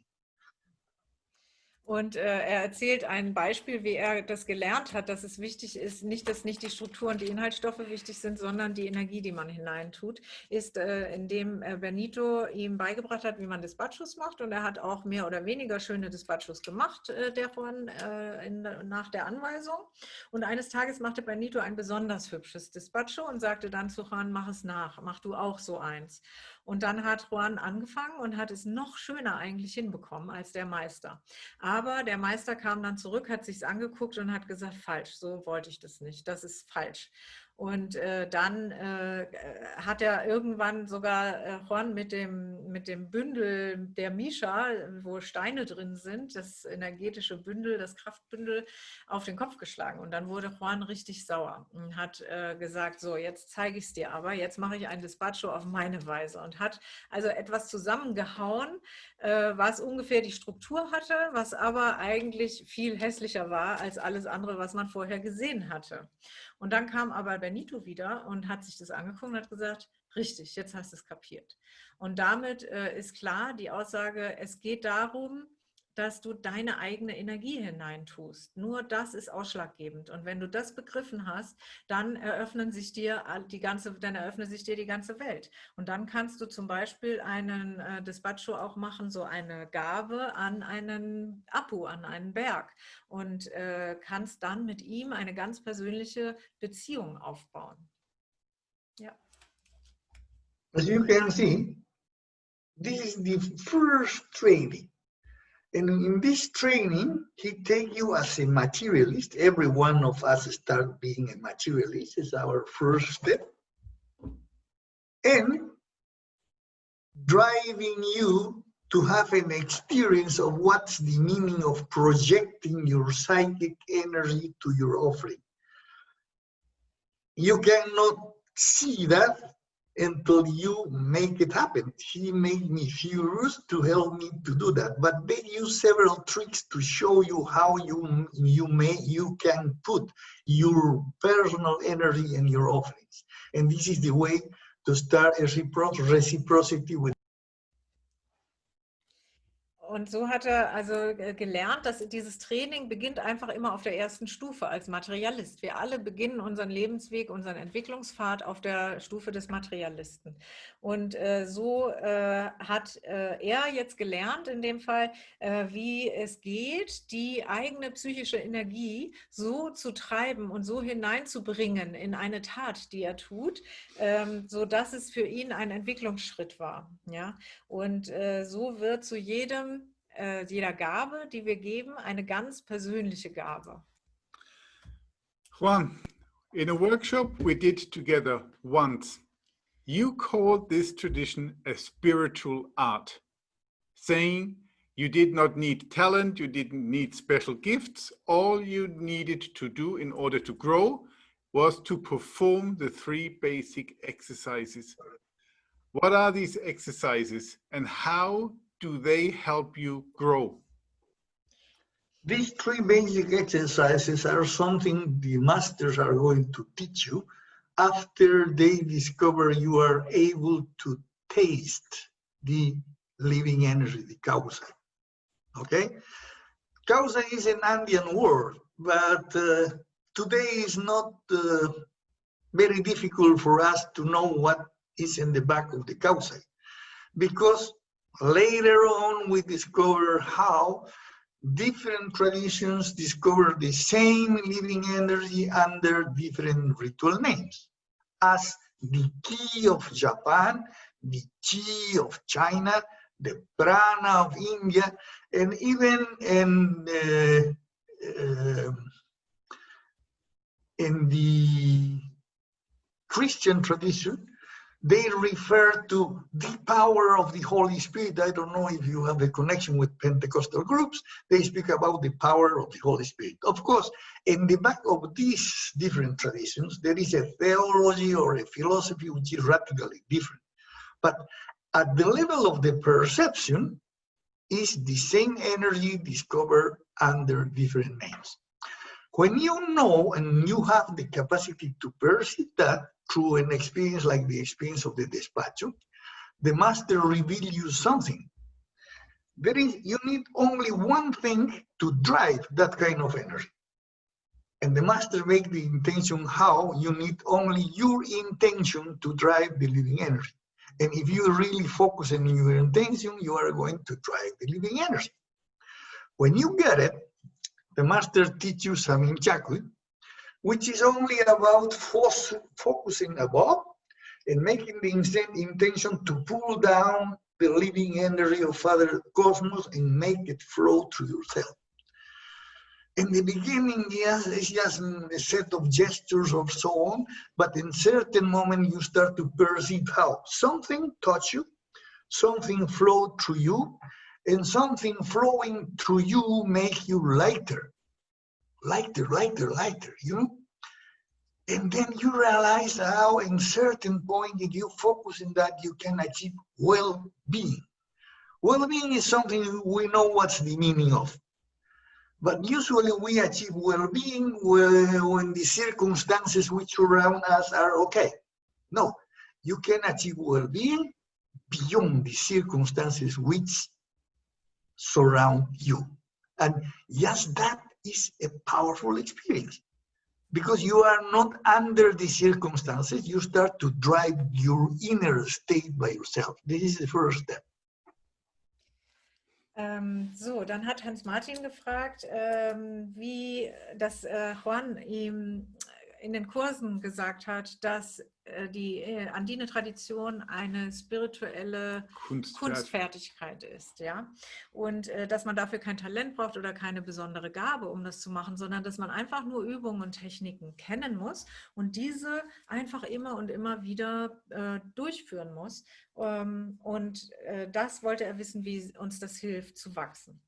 Und äh, er erzählt ein Beispiel, wie er das gelernt hat, dass es wichtig ist, nicht, dass nicht die Struktur und die Inhaltsstoffe wichtig sind, sondern die Energie, die man hineintut, ist, äh, indem äh, Benito ihm beigebracht hat, wie man Dispatchos macht. Und er hat auch mehr oder weniger schöne Dispatchos gemacht äh, davon äh, in, nach der Anweisung. Und eines Tages machte Benito ein besonders hübsches Dispacho und sagte dann zu Juan, mach es nach, mach du auch so eins. Und dann hat Juan angefangen und hat es noch schöner eigentlich hinbekommen als der Meister. Aber der Meister kam dann zurück, hat sich angeguckt und hat gesagt, falsch, so wollte ich das nicht, das ist falsch. Und äh, dann äh, hat er irgendwann sogar äh, Juan mit dem, mit dem Bündel der Misha, wo Steine drin sind, das energetische Bündel, das Kraftbündel, auf den Kopf geschlagen. Und dann wurde Juan richtig sauer und hat äh, gesagt, so, jetzt zeige ich es dir aber, jetzt mache ich ein Despacho auf meine Weise. Und hat also etwas zusammengehauen, äh, was ungefähr die Struktur hatte, was aber eigentlich viel hässlicher war als alles andere, was man vorher gesehen hatte. Und dann kam aber Benito wieder und hat sich das angeguckt und hat gesagt, richtig, jetzt hast du es kapiert. Und damit äh, ist klar die Aussage, es geht darum, dass du deine eigene Energie hineintust. Nur das ist ausschlaggebend. Und wenn du das begriffen hast, dann eröffnen sich dir die ganze, dann eröffnet sich dir die ganze Welt. Und dann kannst du zum Beispiel einen äh, Despacho auch machen, so eine Gabe an einen Apu, an einen Berg und äh, kannst dann mit ihm eine ganz persönliche Beziehung aufbauen. Ja. As you can see, this is the first training And in this training, he take you as a materialist. Every one of us start being a materialist. It's our first step. And driving you to have an experience of what's the meaning of projecting your psychic energy to your offering. you cannot see that until you make it happen. He made me furious to help me to do that. But they use several tricks to show you how you you may you can put your personal energy in your offerings. And this is the way to start a reciprocity with Und so hat er also äh, gelernt, dass dieses Training beginnt einfach immer auf der ersten Stufe als Materialist. Wir alle beginnen unseren Lebensweg, unseren Entwicklungspfad auf der Stufe des Materialisten. Und äh, so äh, hat äh, er jetzt gelernt, in dem Fall, äh, wie es geht, die eigene psychische Energie so zu treiben und so hineinzubringen in eine Tat, die er tut, ähm, so dass es für ihn ein Entwicklungsschritt war. Ja? Und äh, so wird zu jedem äh, jeder Gabe, die wir geben, eine ganz persönliche Gabe. Juan, in a workshop we did together once, you called this tradition a spiritual art, saying you did not need talent, you didn't need special gifts. All you needed to do in order to grow was to perform the three basic exercises. What are these exercises and how do they help you grow? These three basic exercises are something the masters are going to teach you after they discover you are able to taste the living energy, the causa. Okay? Causa is an Andean word, but uh, today is not uh, very difficult for us to know what is in the back of the causa because Later on, we discover how different traditions discover the same living energy under different ritual names, as the Ki of Japan, the Chi of China, the Prana of India, and even in, uh, uh, in the Christian tradition, they refer to the power of the Holy Spirit. I don't know if you have a connection with Pentecostal groups. They speak about the power of the Holy Spirit. Of course, in the back of these different traditions, there is a theology or a philosophy which is radically different. But at the level of the perception, is the same energy discovered under different names. When you know and you have the capacity to perceive that, through an experience like the experience of the despacho, the master reveals you something. There is, you need only one thing to drive that kind of energy. And the master make the intention how you need only your intention to drive the living energy. And if you really focus on your intention, you are going to drive the living energy. When you get it, the master teaches some which is only about focusing above and making the intention to pull down the living energy of Father Cosmos and make it flow through yourself. In the beginning, yes, it's just a set of gestures or so on, but in certain moment you start to perceive how something touch you, something flow through you, and something flowing through you make you lighter lighter, lighter, lighter, you know? And then you realize how in certain point if you focus in that you can achieve well-being. Well-being is something we know what's the meaning of. But usually we achieve well-being when the circumstances which surround us are okay. No, you can achieve well-being beyond the circumstances which surround you. And yes, that is a powerful experience because you are not under the circumstances, you start to drive your inner state by yourself. This is the first step. Ähm, so, dann hat Hans Martin gefragt, ähm, wie das äh, Juan ihm in den Kursen gesagt hat, dass die äh, Andine-Tradition eine spirituelle Kunstfert Kunstfertigkeit ist, ja, und äh, dass man dafür kein Talent braucht oder keine besondere Gabe, um das zu machen, sondern dass man einfach nur Übungen und Techniken kennen muss und diese einfach immer und immer wieder äh, durchführen muss. Ähm, und äh, das wollte er wissen, wie uns das hilft zu wachsen.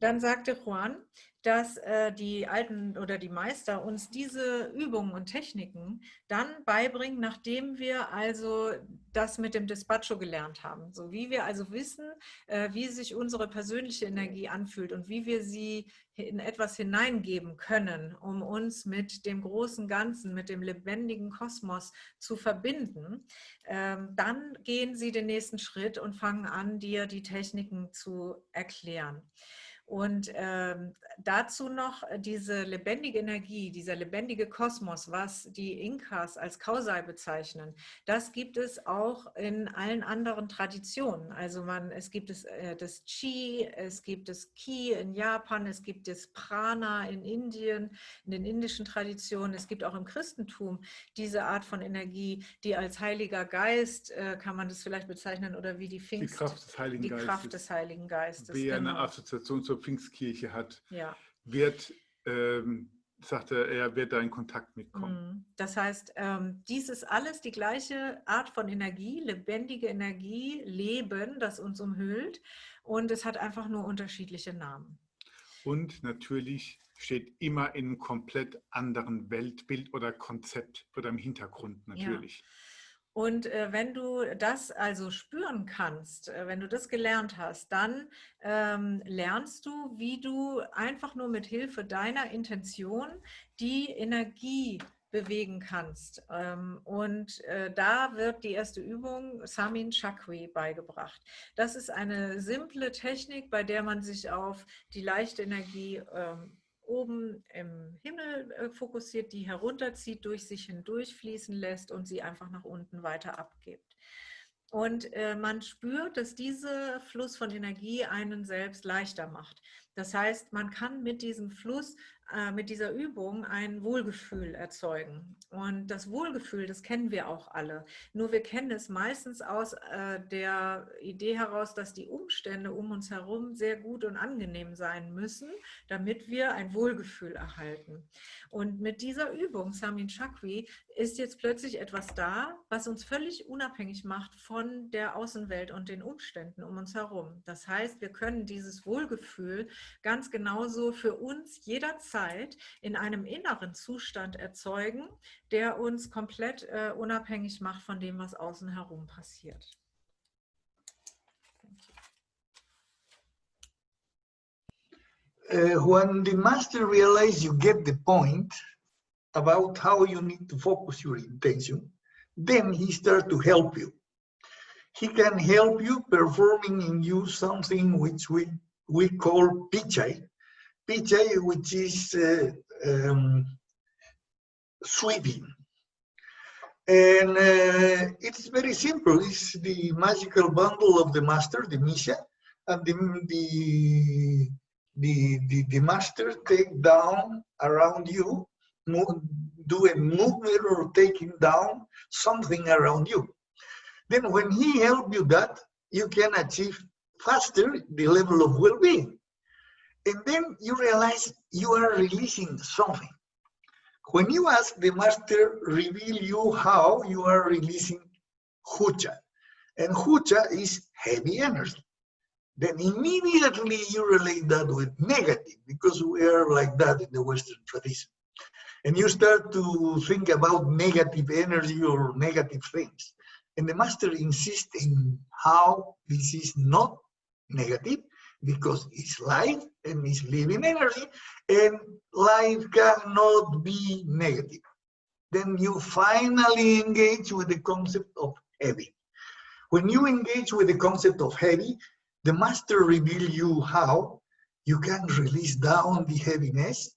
Dann sagte Juan, dass äh, die Alten oder die Meister uns diese Übungen und Techniken dann beibringen, nachdem wir also das mit dem Despacho gelernt haben. So wie wir also wissen, äh, wie sich unsere persönliche Energie anfühlt und wie wir sie in etwas hineingeben können, um uns mit dem großen Ganzen, mit dem lebendigen Kosmos zu verbinden, ähm, dann gehen sie den nächsten Schritt und fangen an, dir die Techniken zu erklären. Und ähm, dazu noch diese lebendige Energie, dieser lebendige Kosmos, was die Inkas als Kausai bezeichnen, das gibt es auch in allen anderen Traditionen. Also man, es gibt es, äh, das Chi, es gibt das Ki in Japan, es gibt das Prana in Indien, in den indischen Traditionen, es gibt auch im Christentum diese Art von Energie, die als Heiliger Geist, äh, kann man das vielleicht bezeichnen, oder wie die Pfingst, die Kraft des Heiligen die Geistes. Kraft des Heiligen Geistes. Wer genau. eine Assoziation zur Pfingstkirche hat, ja. wird, ähm, sagte er, wird da in Kontakt mitkommen. Mhm. Das heißt, ähm, dies ist alles die gleiche Art von Energie, lebendige Energie, Leben, das uns umhüllt und es hat einfach nur unterschiedliche Namen. Und natürlich steht immer in einem komplett anderen Weltbild oder Konzept oder im Hintergrund natürlich. Ja. Und äh, wenn du das also spüren kannst, äh, wenn du das gelernt hast, dann ähm, lernst du, wie du einfach nur mit Hilfe deiner Intention die Energie bewegen kannst. Ähm, und äh, da wird die erste Übung Samin Chakri beigebracht. Das ist eine simple Technik, bei der man sich auf die leichte Energie ähm, oben im Himmel äh, fokussiert, die herunterzieht, durch sich hindurch fließen lässt und sie einfach nach unten weiter abgibt. Und äh, man spürt, dass dieser Fluss von Energie einen selbst leichter macht. Das heißt, man kann mit diesem Fluss äh, mit dieser Übung ein Wohlgefühl erzeugen. Und das Wohlgefühl, das kennen wir auch alle. Nur wir kennen es meistens aus äh, der Idee heraus, dass die Umstände um uns herum sehr gut und angenehm sein müssen, damit wir ein Wohlgefühl erhalten. Und mit dieser Übung, Samin Chakri, ist jetzt plötzlich etwas da, was uns völlig unabhängig macht von der Außenwelt und den Umständen um uns herum. Das heißt, wir können dieses Wohlgefühl ganz genauso für uns jederzeit Zeit in einem inneren Zustand erzeugen, der uns komplett äh, unabhängig macht von dem, was außen herum passiert. Uh, when the master realizes you get the point about how you need to focus your intention, then he starts to help you. He can help you performing in you something which we, we call pichai, PJ, which is uh, um, sweeping. And uh, it's very simple. It's the magical bundle of the master, the Misha, and the, the, the, the, the master take down around you, move, do a movement or taking down something around you. Then when he help you that, you can achieve faster the level of well-being. And then you realize you are releasing something. When you ask the master, reveal you how you are releasing hucha. And hucha is heavy energy. Then immediately you relate that with negative because we are like that in the Western tradition. And you start to think about negative energy or negative things. And the master insists in how this is not negative, because it's life and it's living energy and life cannot be negative. Then you finally engage with the concept of heavy. When you engage with the concept of heavy, the master reveal you how you can release down the heaviness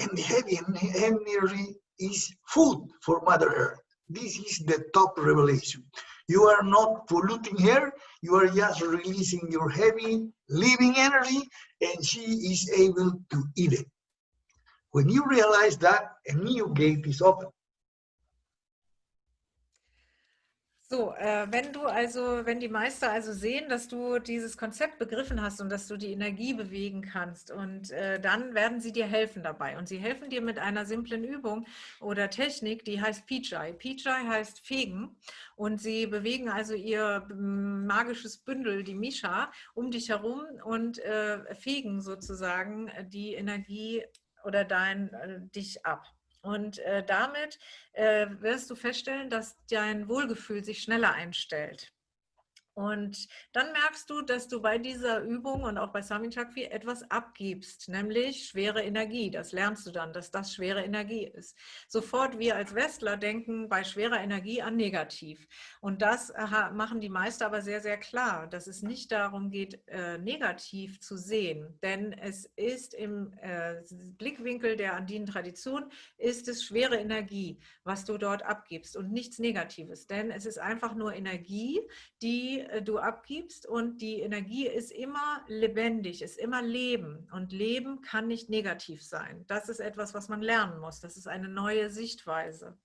and the heavy energy is food for Mother Earth. This is the top revelation. You are not polluting her, you are just releasing your heavy living energy and she is able to eat it. When you realize that, a new gate is open. So, äh, wenn du also, wenn die Meister also sehen, dass du dieses Konzept begriffen hast und dass du die Energie bewegen kannst und äh, dann werden sie dir helfen dabei und sie helfen dir mit einer simplen Übung oder Technik, die heißt Pijai. Pijai heißt fegen und sie bewegen also ihr magisches Bündel, die Misha, um dich herum und äh, fegen sozusagen die Energie oder dein, äh, dich ab. Und äh, damit äh, wirst du feststellen, dass dein Wohlgefühl sich schneller einstellt. Und dann merkst du, dass du bei dieser Übung und auch bei Sami Chakvi etwas abgibst, nämlich schwere Energie. Das lernst du dann, dass das schwere Energie ist. Sofort wir als Westler denken bei schwerer Energie an negativ. Und das machen die Meister aber sehr, sehr klar, dass es nicht darum geht, äh, negativ zu sehen. Denn es ist im äh, Blickwinkel der andinen Tradition, ist es schwere Energie, was du dort abgibst und nichts Negatives. Denn es ist einfach nur Energie, die äh, du abgibst und die Energie ist immer lebendig, ist immer Leben und Leben kann nicht negativ sein. Das ist etwas, was man lernen muss. Das ist eine neue Sichtweise.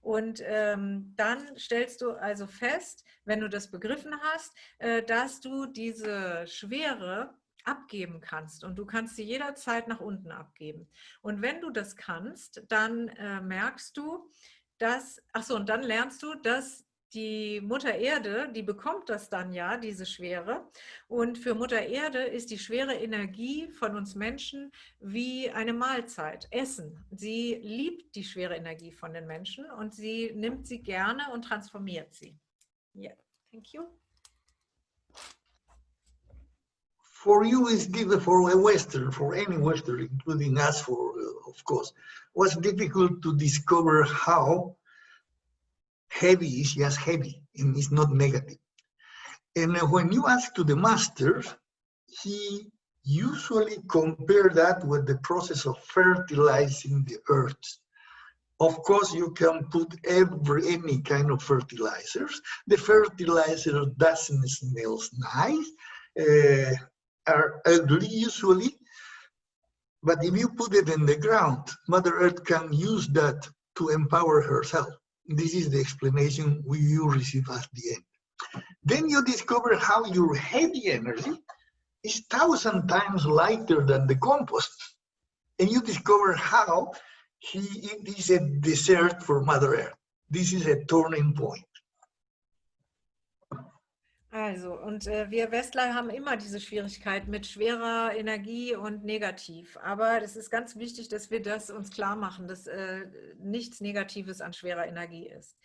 Und ähm, dann stellst du also fest, wenn du das begriffen hast, äh, dass du diese Schwere abgeben kannst und du kannst sie jederzeit nach unten abgeben. Und wenn du das kannst, dann äh, merkst du, dass, ach so, und dann lernst du, dass die Mutter Erde, die bekommt das dann ja, diese Schwere. Und für Mutter Erde ist die schwere Energie von uns Menschen wie eine Mahlzeit, Essen. Sie liebt die schwere Energie von den Menschen und sie nimmt sie gerne und transformiert sie. Yeah, thank you. For you is difficult, for a Western, for any Western, including us, for uh, of course, was difficult to discover how heavy is just heavy and it's not negative. And when you ask to the master, he usually compare that with the process of fertilizing the earth. Of course, you can put every any kind of fertilizers. The fertilizer doesn't smell nice, uh, are ugly usually, but if you put it in the ground, Mother Earth can use that to empower herself. This is the explanation we you receive at the end. Then you discover how your heavy energy is thousand times lighter than the compost. And you discover how he, it is a desert for Mother Earth. This is a turning point. Also, und äh, wir Westler haben immer diese Schwierigkeit mit schwerer Energie und negativ. Aber es ist ganz wichtig, dass wir das uns klar machen, dass äh, nichts Negatives an schwerer Energie ist.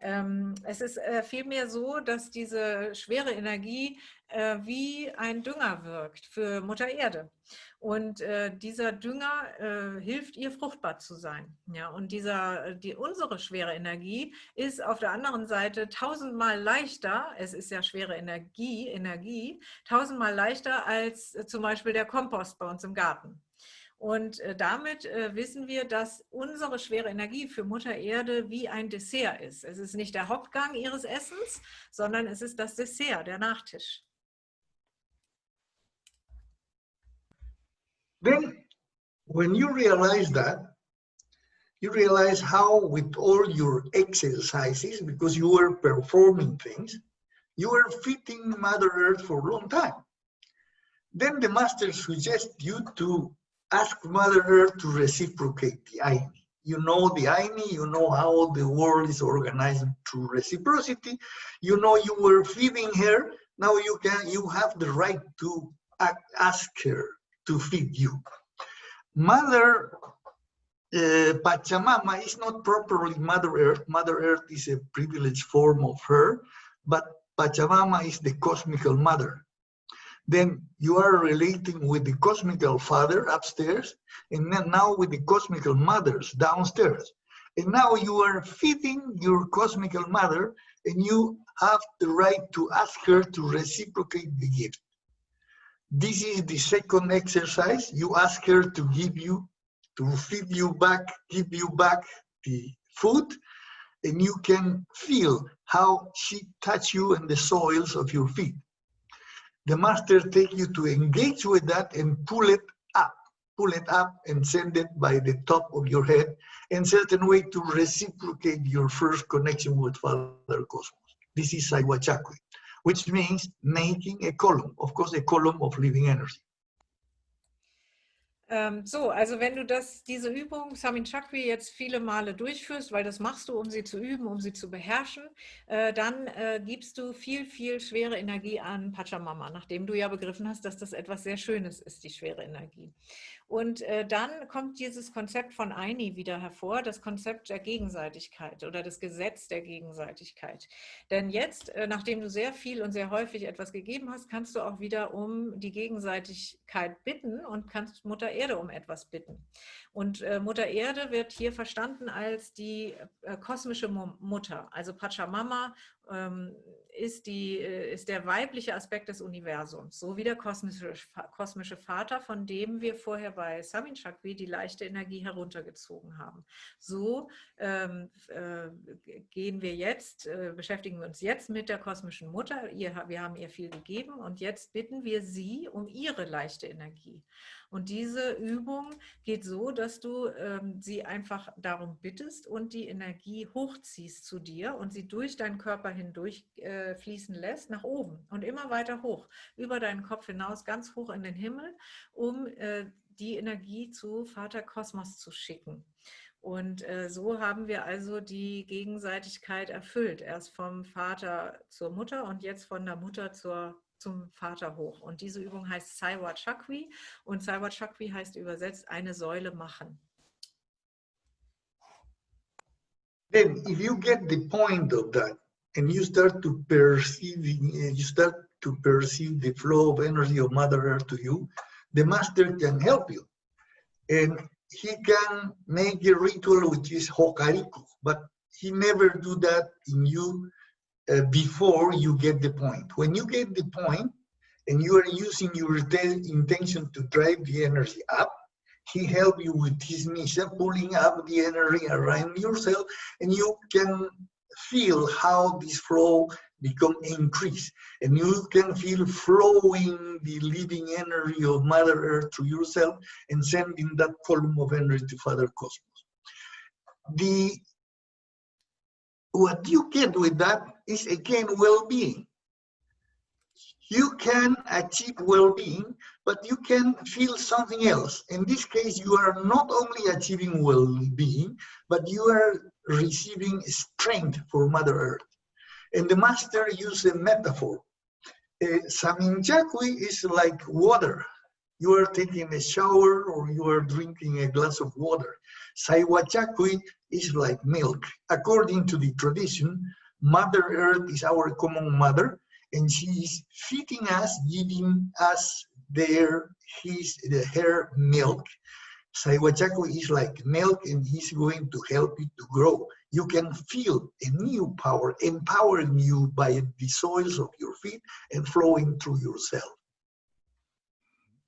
Ähm, es ist äh, vielmehr so, dass diese schwere Energie äh, wie ein Dünger wirkt für Mutter Erde. Und äh, dieser Dünger äh, hilft ihr, fruchtbar zu sein. Ja, und dieser, die, unsere schwere Energie ist auf der anderen Seite tausendmal leichter, es ist ja schwere Energie, Energie, tausendmal leichter als äh, zum Beispiel der Kompost bei uns im Garten. Und äh, damit äh, wissen wir, dass unsere schwere Energie für Mutter Erde wie ein Dessert ist. Es ist nicht der Hauptgang ihres Essens, sondern es ist das Dessert, der Nachtisch. Then, when you realize that, you realize how with all your exercises, because you were performing things, you were fitting Mother Earth for a long time. Then the master suggests you to ask Mother Earth to reciprocate the Aini. You know the Aini, you know how the world is organized through reciprocity. You know you were feeding her, now you can you have the right to ask her to feed you. Mother uh, Pachamama is not properly Mother Earth. Mother Earth is a privileged form of her, but Pachamama is the cosmical mother then you are relating with the cosmical father upstairs, and then now with the cosmical mothers downstairs. And now you are feeding your cosmical mother, and you have the right to ask her to reciprocate the gift. This is the second exercise. You ask her to give you, to feed you back, give you back the food, and you can feel how she touch you in the soils of your feet the master take you to engage with that and pull it up, pull it up and send it by the top of your head in certain way to reciprocate your first connection with Father Cosmos. This is Saiwa Chakwi, which means making a column, of course, a column of living energy. Ähm, so, also wenn du das, diese Übung Samin Chakri jetzt viele Male durchführst, weil das machst du, um sie zu üben, um sie zu beherrschen, äh, dann äh, gibst du viel, viel schwere Energie an Pachamama, nachdem du ja begriffen hast, dass das etwas sehr Schönes ist, die schwere Energie. Und äh, dann kommt dieses Konzept von Aini wieder hervor, das Konzept der Gegenseitigkeit oder das Gesetz der Gegenseitigkeit. Denn jetzt, äh, nachdem du sehr viel und sehr häufig etwas gegeben hast, kannst du auch wieder um die Gegenseitigkeit bitten und kannst Mutter Erde um etwas bitten. Und äh, Mutter Erde wird hier verstanden als die äh, kosmische Mutter, also Pachamama ähm, ist, die, äh, ist der weibliche Aspekt des Universums, so wie der kosmische, kosmische Vater, von dem wir vorher bei Samin Chakri die leichte Energie heruntergezogen haben. So ähm, äh, gehen wir jetzt, äh, beschäftigen wir uns jetzt mit der kosmischen Mutter. Ihr, wir haben ihr viel gegeben und jetzt bitten wir sie um ihre leichte Energie. Und diese Übung geht so, dass du ähm, sie einfach darum bittest und die Energie hochziehst zu dir und sie durch deinen Körper hindurch äh, fließen lässt, nach oben und immer weiter hoch, über deinen Kopf hinaus, ganz hoch in den Himmel, um äh, die Energie zu Vater Kosmos zu schicken. Und äh, so haben wir also die Gegenseitigkeit erfüllt. Erst vom Vater zur Mutter und jetzt von der Mutter zur zum Vater hoch. Und diese Übung heißt Saiwa Chakri und Saiwa Chakri heißt übersetzt eine Säule machen. Then if you get the point of that and you start to perceive, you start to perceive the flow of energy of Mother Earth to you, the master can help you. And he can make a ritual which is hokariku, but he never do that in you uh, before you get the point. When you get the point and you are using your intention to drive the energy up, he help you with his mission, pulling up the energy around yourself, and you can feel how this flow become increased. And you can feel flowing the living energy of Mother Earth to yourself and sending that column of energy to Father Cosmos. The what you get with that is again well-being. You can achieve well-being, but you can feel something else. In this case, you are not only achieving well-being, but you are receiving strength for Mother Earth. And the master used a metaphor. Uh, Saminchakui is like water. You are taking a shower or you are drinking a glass of water. Saiwachakui is like milk. According to the tradition, Mother Earth is our common mother, and she is feeding us, giving us their his the, her milk. Saiwachakui is like milk, and he's going to help you to grow. You can feel a new power empowering you by the soils of your feet and flowing through yourself.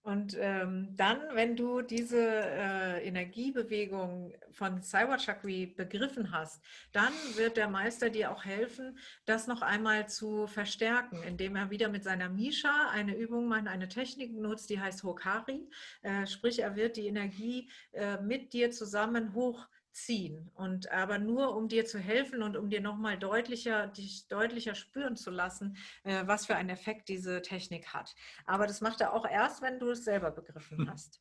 Und ähm, dann, wenn du diese äh, Energiebewegung von Cyber Chakri begriffen hast, dann wird der Meister dir auch helfen, das noch einmal zu verstärken, indem er wieder mit seiner Misha eine Übung macht, eine Technik nutzt, die heißt Hokari. Äh, sprich, er wird die Energie äh, mit dir zusammen hoch ziehen und aber nur um dir zu helfen und um dir nochmal deutlicher, dich deutlicher spüren zu lassen, äh, was für einen Effekt diese Technik hat. Aber das macht er auch erst, wenn du es selber begriffen hm. hast.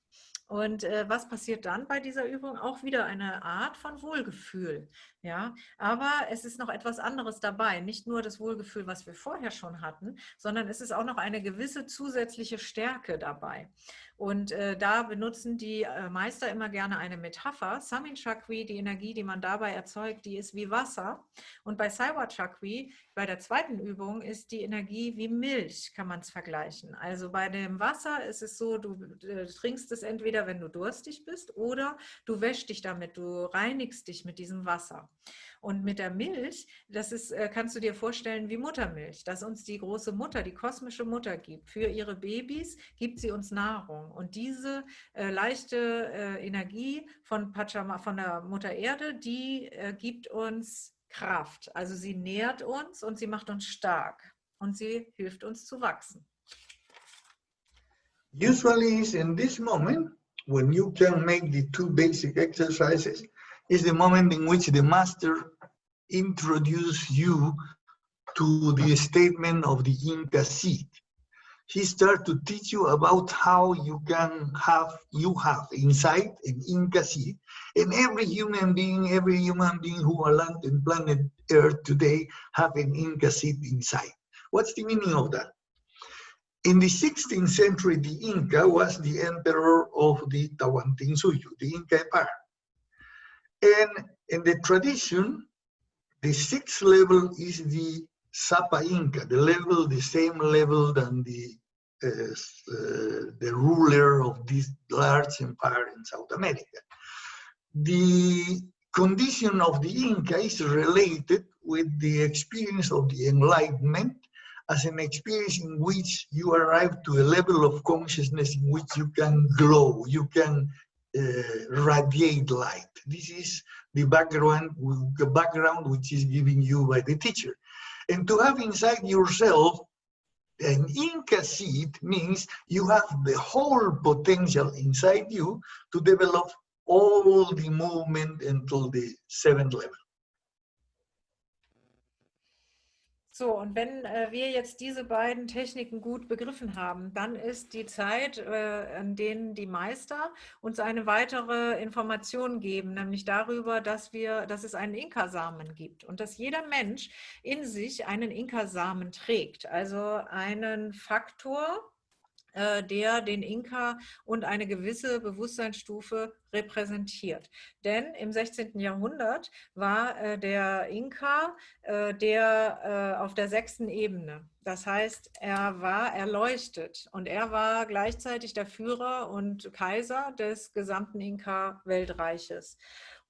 Und äh, was passiert dann bei dieser Übung? Auch wieder eine Art von Wohlgefühl. Ja, aber es ist noch etwas anderes dabei. Nicht nur das Wohlgefühl, was wir vorher schon hatten, sondern es ist auch noch eine gewisse zusätzliche Stärke dabei. Und äh, da benutzen die äh, Meister immer gerne eine Metapher. Samin Chakri, die Energie, die man dabei erzeugt, die ist wie Wasser. Und bei Saiwa Chakri, bei der zweiten Übung, ist die Energie wie Milch, kann man es vergleichen. Also bei dem Wasser ist es so, du äh, trinkst es entweder, wenn du durstig bist, oder du wäschst dich damit, du reinigst dich mit diesem Wasser. Und mit der Milch, das ist, äh, kannst du dir vorstellen wie Muttermilch, dass uns die große Mutter, die kosmische Mutter gibt. Für ihre Babys gibt sie uns Nahrung. Und diese äh, leichte äh, Energie von, Pachama, von der Mutter Erde, die äh, gibt uns Kraft. Also sie nährt uns und sie macht uns stark. Und sie hilft uns zu wachsen. Usually in this moment, when you can make the two basic exercises, is the moment in which the master introduces you to the statement of the Inca seed. He started to teach you about how you can have, you have inside an Inca seed, and every human being, every human being who are land in planet Earth today have an Inca seed inside. What's the meaning of that? In the 16th century, the Inca was the emperor of the Tawantinsuyo, the Inca Empire. And in the tradition, the sixth level is the Sapa Inca, the level, the same level than the uh, uh, the ruler of this large empire in South America. The condition of the Inca is related with the experience of the Enlightenment as an experience in which you arrive to a level of consciousness in which you can glow, you can Uh, radiate light. This is the background, the background which is given you by the teacher. And to have inside yourself an Inca seed means you have the whole potential inside you to develop all the movement until the seventh level. So, und wenn äh, wir jetzt diese beiden Techniken gut begriffen haben, dann ist die Zeit, äh, an denen die Meister uns eine weitere Information geben, nämlich darüber, dass, wir, dass es einen Inkasamen gibt und dass jeder Mensch in sich einen Inkasamen trägt, also einen Faktor, der den Inka und eine gewisse Bewusstseinsstufe repräsentiert. Denn im 16. Jahrhundert war äh, der Inka äh, der auf der sechsten Ebene. Das heißt, er war erleuchtet und er war gleichzeitig der Führer und Kaiser des gesamten Inka-Weltreiches.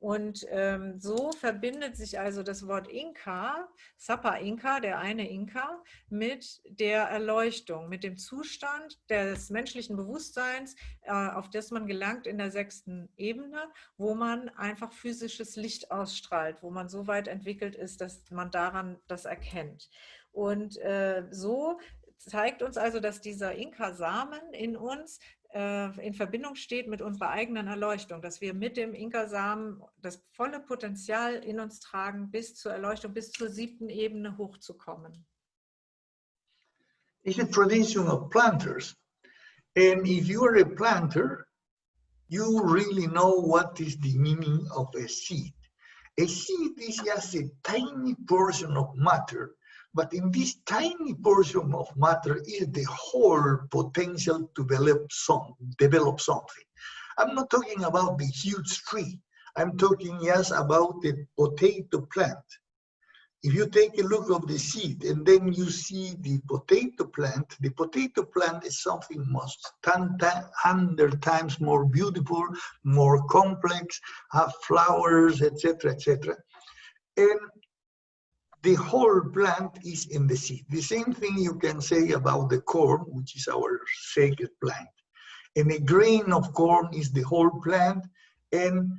Und ähm, so verbindet sich also das Wort Inka, Sapa Inka, der eine Inka, mit der Erleuchtung, mit dem Zustand des menschlichen Bewusstseins, äh, auf das man gelangt in der sechsten Ebene, wo man einfach physisches Licht ausstrahlt, wo man so weit entwickelt ist, dass man daran das erkennt. Und äh, so zeigt uns also, dass dieser Inka-Samen in uns in Verbindung steht mit unserer eigenen Erleuchtung, dass wir mit dem Inka-Samen das volle Potenzial in uns tragen, bis zur Erleuchtung, bis zur siebten Ebene hochzukommen. It's a tradition of planters. And if you are a planter, you really know what is the meaning of a seed. A seed is just a tiny portion of matter But in this tiny portion of matter is the whole potential to develop, some, develop something. I'm not talking about the huge tree. I'm talking yes, about the potato plant. If you take a look of the seed and then you see the potato plant, the potato plant is something most 100 times more beautiful, more complex, have flowers, etc., etc. And the whole plant is in the seed. The same thing you can say about the corn, which is our sacred plant. And a grain of corn is the whole plant, and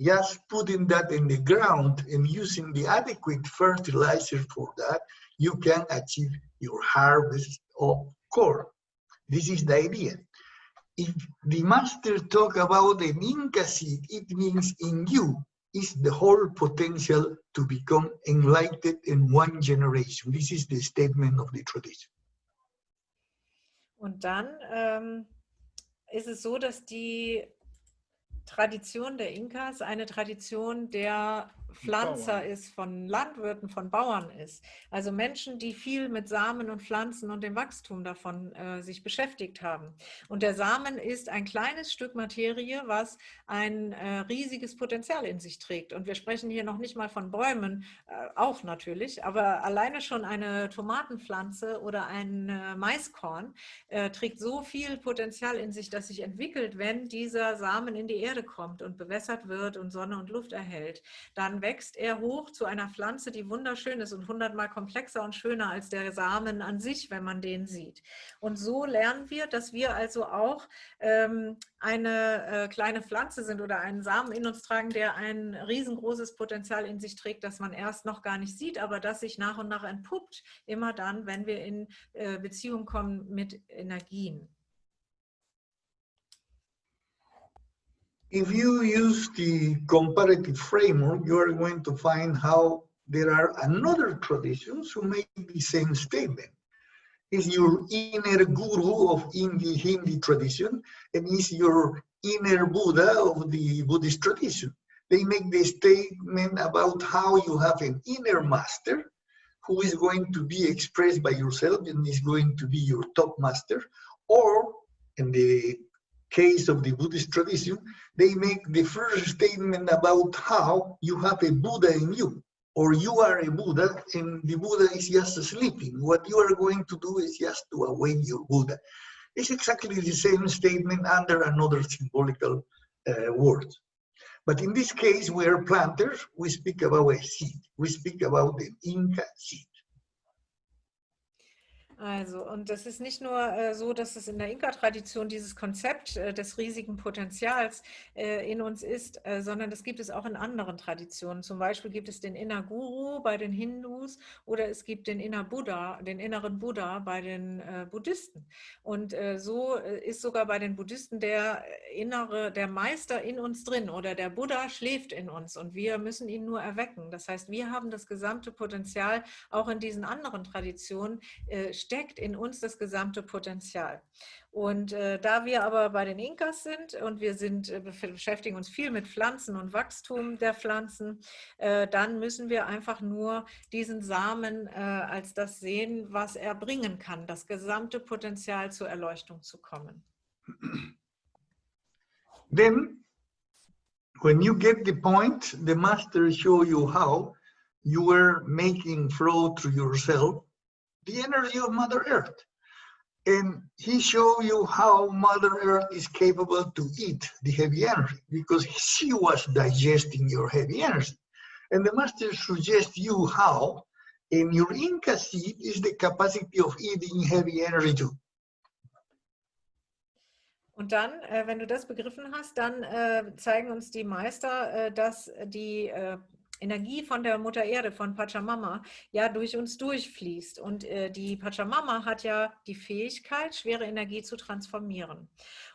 just putting that in the ground and using the adequate fertilizer for that, you can achieve your harvest of corn. This is the idea. If the master talk about an Inca seed, it means in you, is the whole potential to become enlightened in one generation. This is the statement of the tradition. Und dann ähm, ist es so, dass die Tradition der Inkas eine Tradition der Pflanzer ist, von Landwirten, von Bauern ist. Also Menschen, die viel mit Samen und Pflanzen und dem Wachstum davon äh, sich beschäftigt haben. Und der Samen ist ein kleines Stück Materie, was ein äh, riesiges Potenzial in sich trägt. Und wir sprechen hier noch nicht mal von Bäumen, äh, auch natürlich, aber alleine schon eine Tomatenpflanze oder ein äh, Maiskorn äh, trägt so viel Potenzial in sich, dass sich entwickelt, wenn dieser Samen in die Erde kommt und bewässert wird und Sonne und Luft erhält. Dann wächst er hoch zu einer Pflanze, die wunderschön ist und hundertmal komplexer und schöner als der Samen an sich, wenn man den sieht. Und so lernen wir, dass wir also auch ähm, eine äh, kleine Pflanze sind oder einen Samen in uns tragen, der ein riesengroßes Potenzial in sich trägt, das man erst noch gar nicht sieht, aber das sich nach und nach entpuppt, immer dann, wenn wir in äh, Beziehung kommen mit Energien. If you use the comparative framework, you are going to find how there are another traditions who make the same statement. Is your inner guru of Hindi, Hindi tradition and is your inner Buddha of the Buddhist tradition. They make the statement about how you have an inner master who is going to be expressed by yourself and is going to be your top master, or in the case of the Buddhist tradition, they make the first statement about how you have a Buddha in you, or you are a Buddha and the Buddha is just sleeping. What you are going to do is just to awaken your Buddha. It's exactly the same statement under another symbolical uh, word. But in this case, we are planters, we speak about a seed. We speak about the Inca seed. Also, und das ist nicht nur äh, so, dass es in der Inka-Tradition dieses Konzept äh, des riesigen Potenzials äh, in uns ist, äh, sondern das gibt es auch in anderen Traditionen. Zum Beispiel gibt es den Inner Guru bei den Hindus oder es gibt den Inner Buddha, den inneren Buddha bei den äh, Buddhisten. Und äh, so ist sogar bei den Buddhisten der innere, der Meister in uns drin oder der Buddha schläft in uns und wir müssen ihn nur erwecken. Das heißt, wir haben das gesamte Potenzial auch in diesen anderen Traditionen steckt in uns das gesamte Potenzial. Und äh, da wir aber bei den Inkas sind und wir sind, äh, beschäftigen uns viel mit Pflanzen und Wachstum der Pflanzen, äh, dann müssen wir einfach nur diesen Samen äh, als das sehen, was er bringen kann, das gesamte Potenzial zur Erleuchtung zu kommen. Then, when you get the point, the master show you how you are making flow through yourself the energy of Mother Earth. And he showed you how Mother Earth is capable to eat the heavy energy because she was digesting your heavy energy. And the master suggests you how and your Inca seed is the capacity of eating heavy energy too. Und dann, äh, wenn du das begriffen hast, dann äh, zeigen uns die Meister, äh, dass die äh, Energie von der Mutter Erde, von Pachamama, ja durch uns durchfließt. Und äh, die Pachamama hat ja die Fähigkeit, schwere Energie zu transformieren.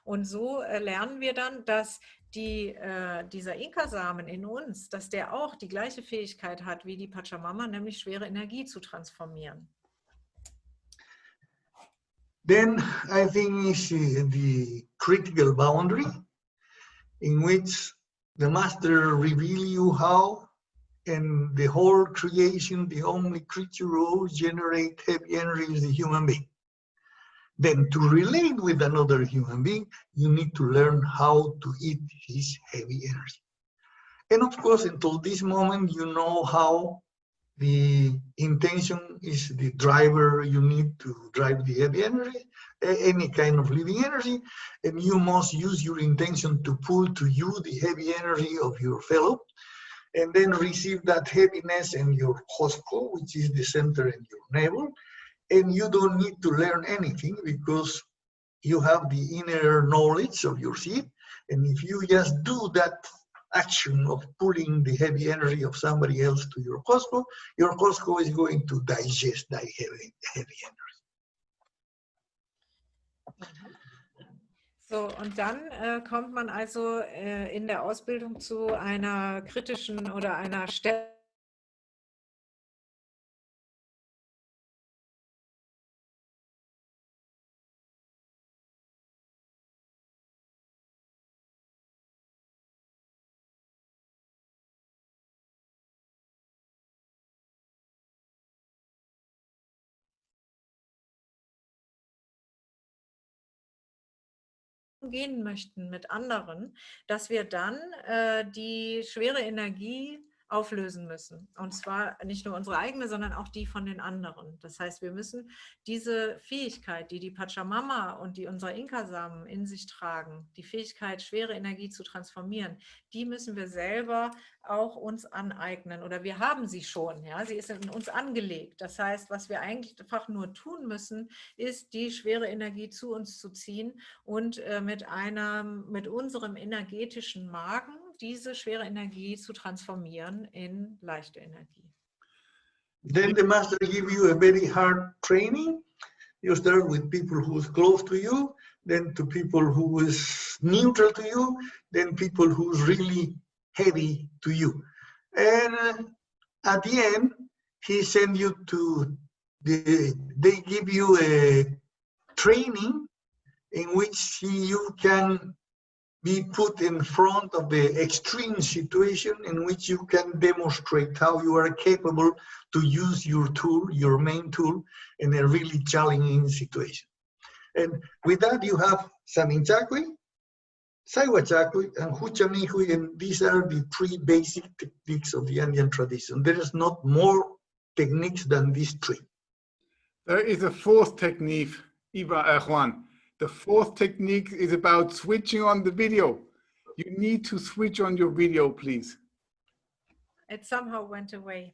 Und so äh, lernen wir dann, dass die, äh, dieser Inka-Samen in uns, dass der auch die gleiche Fähigkeit hat wie die Pachamama, nämlich schwere Energie zu transformieren. Then I think is the critical boundary in which the master reveal you how and the whole creation, the only creature who generate heavy energy is the human being. Then to relate with another human being, you need to learn how to eat his heavy energy. And of course, until this moment, you know how the intention is the driver you need to drive the heavy energy, any kind of living energy, and you must use your intention to pull to you the heavy energy of your fellow and then receive that heaviness in your qosqo, which is the center in your navel. And you don't need to learn anything because you have the inner knowledge of your seed. And if you just do that action of pulling the heavy energy of somebody else to your qosqo, your qosqo is going to digest that heavy, heavy energy. Mm-hmm. So, und dann äh, kommt man also äh, in der Ausbildung zu einer kritischen oder einer Stelle, gehen möchten mit anderen, dass wir dann äh, die schwere Energie auflösen müssen. Und zwar nicht nur unsere eigene, sondern auch die von den anderen. Das heißt, wir müssen diese Fähigkeit, die die Pachamama und die unsere Inka-Samen in sich tragen, die Fähigkeit, schwere Energie zu transformieren, die müssen wir selber auch uns aneignen. Oder wir haben sie schon, ja, sie ist in uns angelegt. Das heißt, was wir eigentlich einfach nur tun müssen, ist, die schwere Energie zu uns zu ziehen und äh, mit einem, mit unserem energetischen Magen diese schwere Energie zu transformieren in leichte Energie. Then the master give you a very hard training. You start with people who is close to you, then to people who is neutral to you, then people who's really heavy to you. And uh, at the end, he send you to the, they give you a training in which you can be put in front of the extreme situation in which you can demonstrate how you are capable to use your tool, your main tool, in a really challenging situation. And with that, you have Saminchakui, Saiwachakui, and Huchamihui, and these are the three basic techniques of the Andean tradition. There is not more techniques than these three. There is a fourth technique, uh, Juan. The fourth technique is about switching on the video. You need to switch on your video, please. It somehow went away.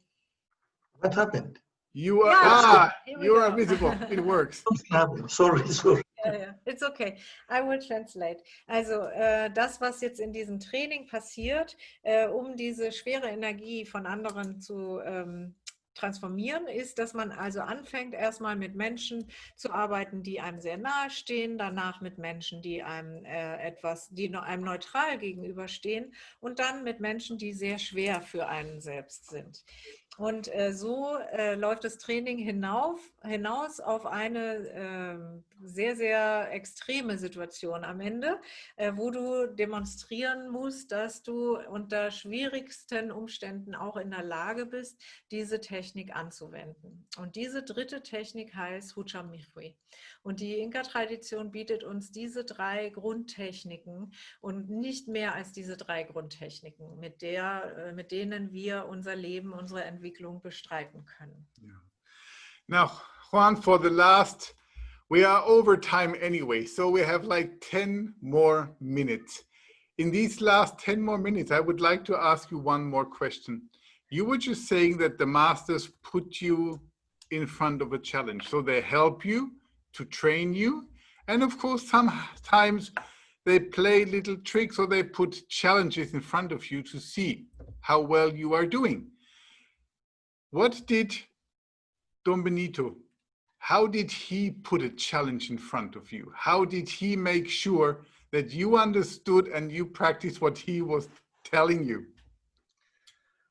What happened? You are, Yeah, ah, you are visible. *laughs* It works. Something happened. Sorry, sorry. Ja, ja, it's okay. I will translate. Also äh, das, was jetzt in diesem Training passiert, äh, um diese schwere Energie von anderen zu ähm, transformieren, ist, dass man also anfängt, erstmal mit Menschen zu arbeiten, die einem sehr nahe stehen, danach mit Menschen, die einem äh, etwas, die einem neutral gegenüberstehen und dann mit Menschen, die sehr schwer für einen selbst sind. Und äh, so äh, läuft das Training hinauf, hinaus auf eine ähm, sehr, sehr extreme Situation am Ende, äh, wo du demonstrieren musst, dass du unter schwierigsten Umständen auch in der Lage bist, diese Technik anzuwenden. Und diese dritte Technik heißt Huchamichui. Und die Inka-Tradition bietet uns diese drei Grundtechniken und nicht mehr als diese drei Grundtechniken, mit, der, äh, mit denen wir unser Leben, unsere Entwicklung bestreiten können. Now, Juan, for the last, we are over time anyway, so we have like 10 more minutes. In these last 10 more minutes, I would like to ask you one more question. You were just saying that the masters put you in front of a challenge. So they help you to train you. And of course, sometimes they play little tricks or they put challenges in front of you to see how well you are doing. What did Don Benito, how did he put a challenge in front of you? How did he make sure that you understood and you practiced what he was telling you?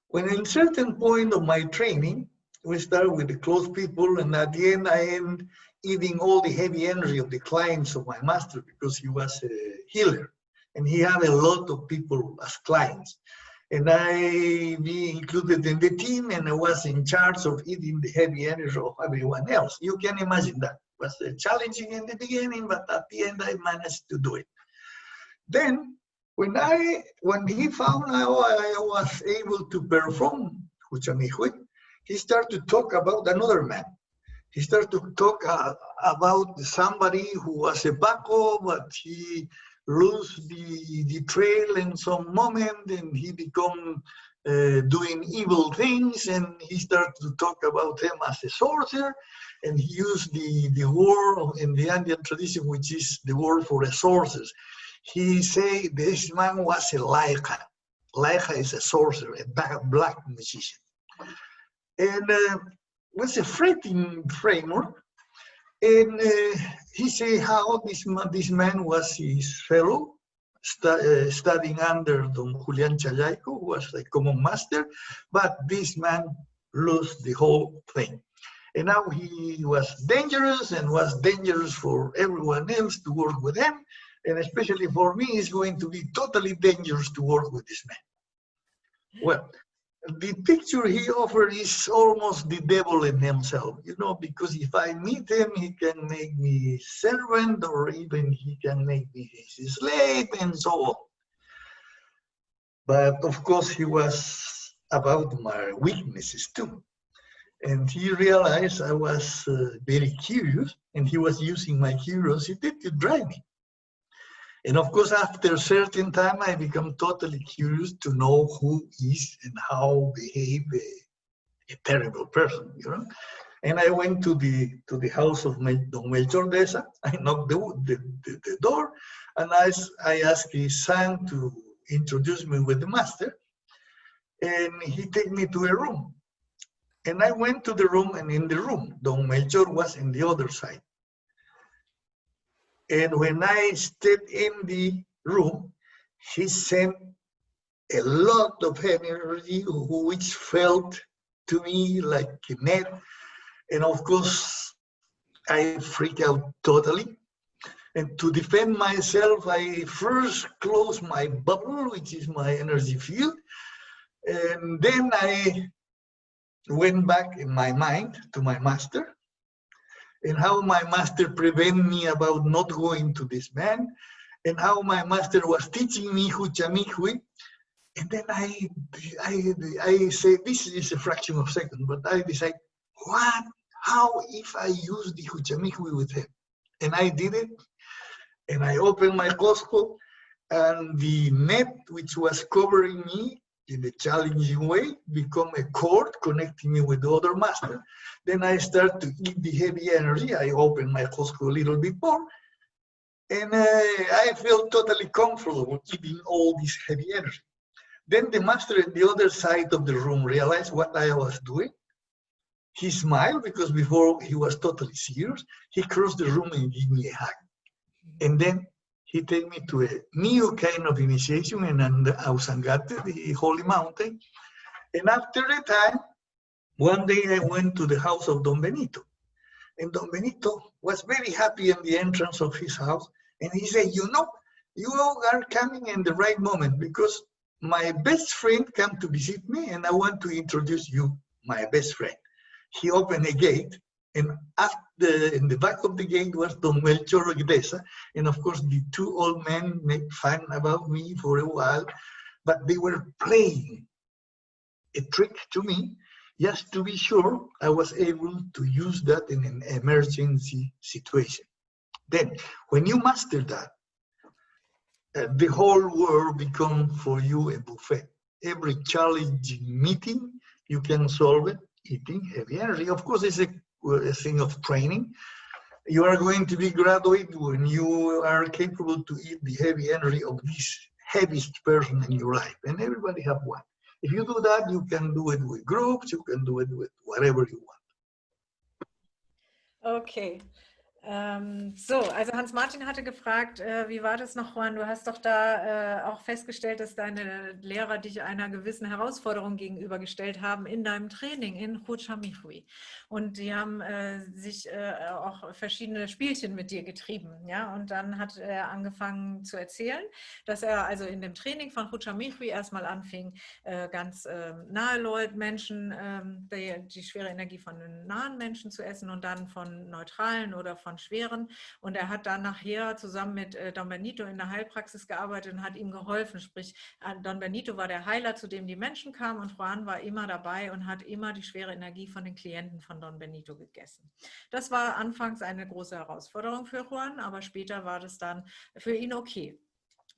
When in certain point of my training, we start with the close people, and at the end, I end eating all the heavy energy of the clients of my master because he was a healer and he had a lot of people as clients. And I be included in the team and I was in charge of eating the heavy energy of everyone else. You can imagine that. It was challenging in the beginning, but at the end I managed to do it. Then when I when he found how I was able to perform Huchamihui, he started to talk about another man. He started to talk uh, about somebody who was a Paco, but he lose the, the trail in some moment and he become uh, doing evil things and he started to talk about him as a sorcerer and he used the, the word in the Andean tradition, which is the word for a sorcerer. He say this man was a laika. Laika is a sorcerer, a black, magician. And uh, was a threatening framework. And uh, he say how this man, this man was his fellow, uh, studying under Don Julian Chayaco, who was a common master, but this man lost the whole thing. And now he was dangerous and was dangerous for everyone else to work with him. And especially for me, it's going to be totally dangerous to work with this man. Well, the picture he offered is almost the devil in himself, you know, because if I meet him, he can make me servant or even he can make me his slave and so on. But of course, he was about my weaknesses too. And he realized I was uh, very curious and he was using my curiosity to drive me. And of course, after a certain time, I become totally curious to know who is and how behave a, a terrible person, you know. And I went to the to the house of Mel, Don Melchor Desa. *laughs* I knocked the, the, the, the door, and I, I asked his son to introduce me with the master. And he take me to a room. And I went to the room, and in the room, Don Melchor was in the other side. And when I stepped in the room, he sent a lot of energy which felt to me like a net. And of course, I freaked out totally. And to defend myself, I first closed my bubble, which is my energy field. And then I went back in my mind to my master and how my master prevent me about not going to this man and how my master was teaching me Huchamihui. And then I, I, I say, this is a fraction of a second, but I decide, what, how if I use the Huchamihui with him? And I did it, and I opened my qosqo, and the net which was covering me in a challenging way become a cord connecting me with the other master. Then I start to eat the heavy energy. I open my qosqo a little bit more, and uh, I feel totally comfortable eating all this heavy energy. Then the master at the other side of the room realized what I was doing. He smiled because before he was totally serious. He crossed the room and gave me a hug. And then he take me to a new kind of initiation in Ausangate, the holy mountain. And after a time, one day I went to the house of Don Benito. And Don Benito was very happy in the entrance of his house and he said, you know, you all are coming in the right moment because my best friend come to visit me and I want to introduce you, my best friend. He opened a gate and after, in the back of the gate was Don Melchor Iglesias. And of course, the two old men made fun about me for a while, but they were playing a trick to me just to be sure I was able to use that in an emergency situation. Then, when you master that, uh, the whole world becomes for you a buffet. Every challenging meeting, you can solve it eating heavy energy. Of course, it's a, a thing of training. You are going to be graduate when you are capable to eat the heavy energy of this heaviest person in your life. And everybody have one. If you do that, you can do it with groups, you can do it with whatever you want. Okay. Ähm, so, also Hans-Martin hatte gefragt, äh, wie war das noch, Juan? Du hast doch da äh, auch festgestellt, dass deine Lehrer dich einer gewissen Herausforderung gegenübergestellt haben in deinem Training in Huchamihui. Und die haben äh, sich äh, auch verschiedene Spielchen mit dir getrieben. Ja? Und dann hat er angefangen zu erzählen, dass er also in dem Training von Huchamihui erstmal anfing, äh, ganz ähm, nahe Leute, Menschen, ähm, die, die schwere Energie von nahen Menschen zu essen und dann von neutralen oder von von schweren. Und er hat dann nachher zusammen mit äh, Don Benito in der Heilpraxis gearbeitet und hat ihm geholfen. Sprich, äh, Don Benito war der Heiler, zu dem die Menschen kamen und Juan war immer dabei und hat immer die schwere Energie von den Klienten von Don Benito gegessen. Das war anfangs eine große Herausforderung für Juan, aber später war das dann für ihn okay.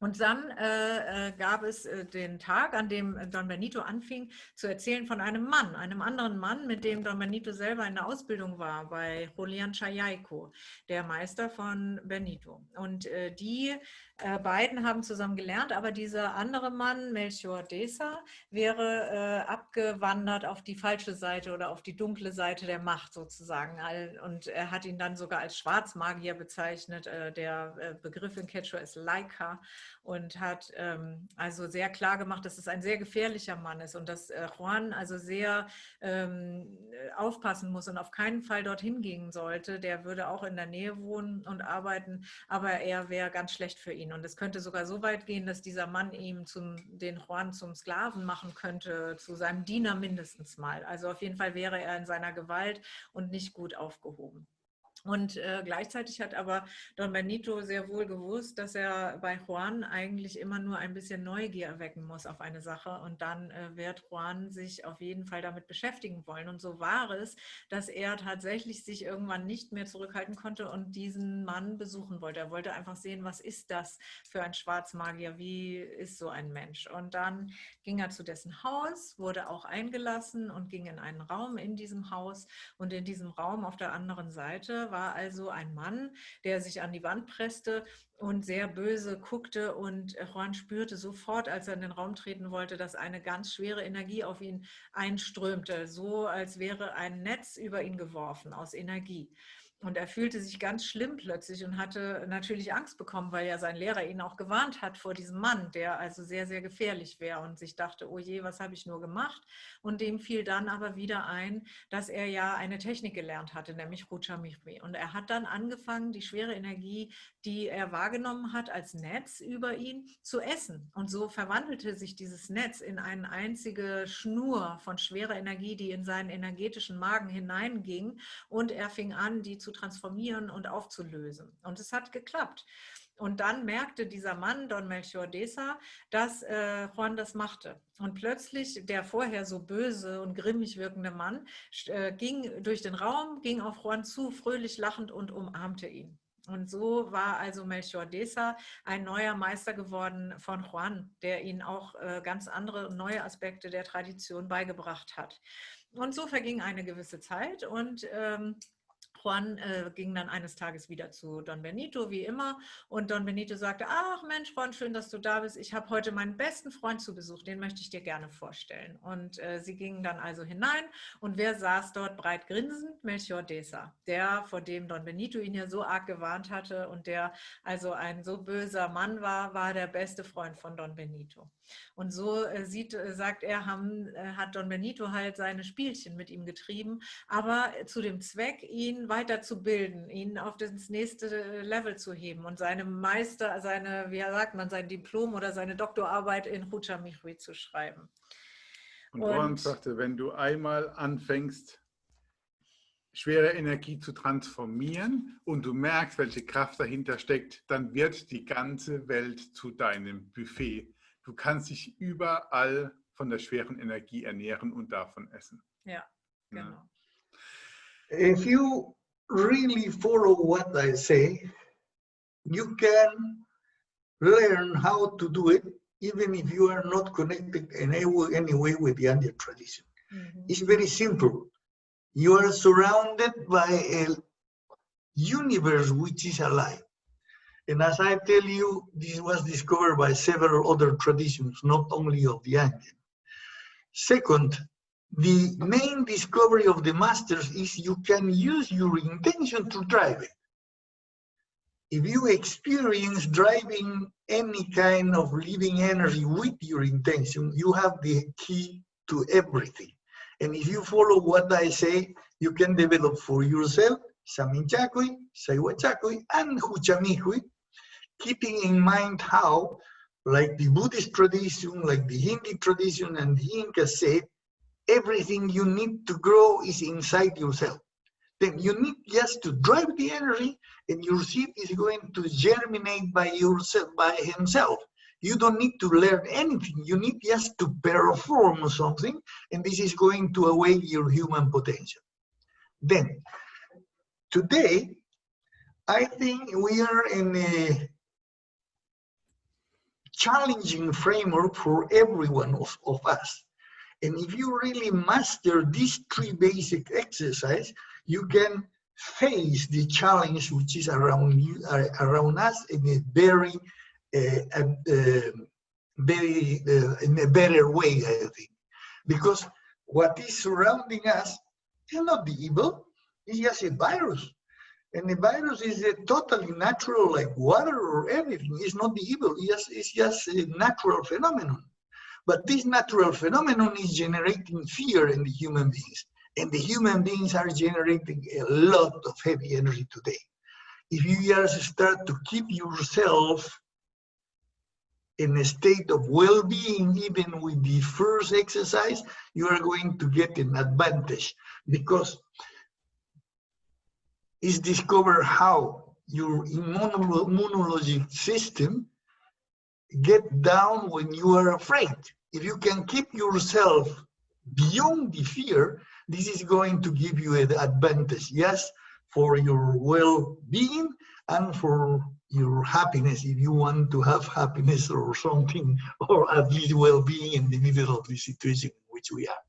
Und dann äh, äh, gab es äh, den Tag, an dem Don Benito anfing zu erzählen von einem Mann, einem anderen Mann, mit dem Don Benito selber in der Ausbildung war, bei Julian Chayaiko, der Meister von Benito. Und äh, die äh, beiden haben zusammen gelernt, aber dieser andere Mann, Melchior Desa, wäre äh, abgewandert auf die falsche Seite oder auf die dunkle Seite der Macht sozusagen. Und er hat ihn dann sogar als Schwarzmagier bezeichnet. Äh, der äh, Begriff in Quechua ist Laika und hat ähm, also sehr klar gemacht, dass es ein sehr gefährlicher Mann ist und dass äh, Juan also sehr ähm, aufpassen muss und auf keinen Fall dorthin gehen sollte. Der würde auch in der Nähe wohnen und arbeiten, aber er wäre ganz schlecht für ihn. Und es könnte sogar so weit gehen, dass dieser Mann ihm zum, den Juan zum Sklaven machen könnte, zu seinem Diener mindestens mal. Also auf jeden Fall wäre er in seiner Gewalt und nicht gut aufgehoben. Und äh, gleichzeitig hat aber Don Benito sehr wohl gewusst, dass er bei Juan eigentlich immer nur ein bisschen Neugier erwecken muss auf eine Sache und dann äh, wird Juan sich auf jeden Fall damit beschäftigen wollen. Und so war es, dass er tatsächlich sich irgendwann nicht mehr zurückhalten konnte und diesen Mann besuchen wollte. Er wollte einfach sehen, was ist das für ein Schwarzmagier, wie ist so ein Mensch. Und dann ging er zu dessen Haus, wurde auch eingelassen und ging in einen Raum in diesem Haus. Und in diesem Raum auf der anderen Seite war also ein Mann, der sich an die Wand presste und sehr böse guckte und Juan spürte sofort, als er in den Raum treten wollte, dass eine ganz schwere Energie auf ihn einströmte, so als wäre ein Netz über ihn geworfen aus Energie. Und er fühlte sich ganz schlimm plötzlich und hatte natürlich Angst bekommen, weil ja sein Lehrer ihn auch gewarnt hat vor diesem Mann, der also sehr, sehr gefährlich wäre und sich dachte, oh je, was habe ich nur gemacht? Und dem fiel dann aber wieder ein, dass er ja eine Technik gelernt hatte, nämlich Ruchamihri. Und er hat dann angefangen, die schwere Energie, die er wahrgenommen hat, als Netz über ihn zu essen. Und so verwandelte sich dieses Netz in eine einzige Schnur von schwerer Energie, die in seinen energetischen Magen hineinging. Und er fing an, die zu transformieren und aufzulösen. Und es hat geklappt. Und dann merkte dieser Mann, Don Melchior Desa, dass äh, Juan das machte. Und plötzlich der vorher so böse und grimmig wirkende Mann äh, ging durch den Raum, ging auf Juan zu, fröhlich lachend und umarmte ihn. Und so war also Melchior Desa ein neuer Meister geworden von Juan, der ihn auch äh, ganz andere neue Aspekte der Tradition beigebracht hat. Und so verging eine gewisse Zeit und ähm, Juan äh, ging dann eines Tages wieder zu Don Benito, wie immer. Und Don Benito sagte, ach Mensch, Juan, schön, dass du da bist. Ich habe heute meinen besten Freund zu Besuch, den möchte ich dir gerne vorstellen. Und äh, sie gingen dann also hinein. Und wer saß dort breit grinsend? Melchior Desa, der, vor dem Don Benito ihn ja so arg gewarnt hatte und der also ein so böser Mann war, war der beste Freund von Don Benito. Und so äh, sieht, äh, sagt er, haben, äh, hat Don Benito halt seine Spielchen mit ihm getrieben, aber zu dem Zweck, ihn weiterzubilden, ihn auf das nächste Level zu heben und seine Meister, seine, wie sagt man, sein Diplom oder seine Doktorarbeit in Huchamichui zu schreiben. Und Ron sagte, wenn du einmal anfängst, schwere Energie zu transformieren und du merkst, welche Kraft dahinter steckt, dann wird die ganze Welt zu deinem Buffet. Du kannst dich überall von der schweren Energie ernähren und davon essen. Ja, genau. If you really follow what I say, you can learn how to do it even if you are not connected in any way with the Andean tradition. Mm -hmm. It's very simple. You are surrounded by a universe which is alive. And as I tell you, this was discovered by several other traditions, not only of the Andean. Second, the main discovery of the masters is you can use your intention to drive it. If you experience driving any kind of living energy with your intention, you have the key to everything. And if you follow what I say, you can develop for yourself Saminchakui, Saiwachakui, and Huchamihui, keeping in mind how, like the Buddhist tradition, like the Hindi tradition, and the Inca said, everything you need to grow is inside yourself. Then you need just to drive the energy and your seed is going to germinate by yourself, by himself. You don't need to learn anything. You need just to perform something and this is going to awake your human potential. Then, today, I think we are in a challenging framework for every one of, of us and if you really master these three basic exercises, you can face the challenge which is around you, uh, around us in a very, uh, uh, very uh, in a better way, I think, because what is surrounding us is not the evil; it's just a virus, and the virus is a totally natural, like water or everything. It's not the evil; it's just, it's just a natural phenomenon. But this natural phenomenon is generating fear in the human beings. And the human beings are generating a lot of heavy energy today. If you just start to keep yourself in a state of well-being, even with the first exercise, you are going to get an advantage because it's discovered how your immunologic system get down when you are afraid. If you can keep yourself beyond the fear, this is going to give you an advantage, yes, for your well-being and for your happiness, if you want to have happiness or something, *laughs* or at least well-being in the middle of the situation in which we are.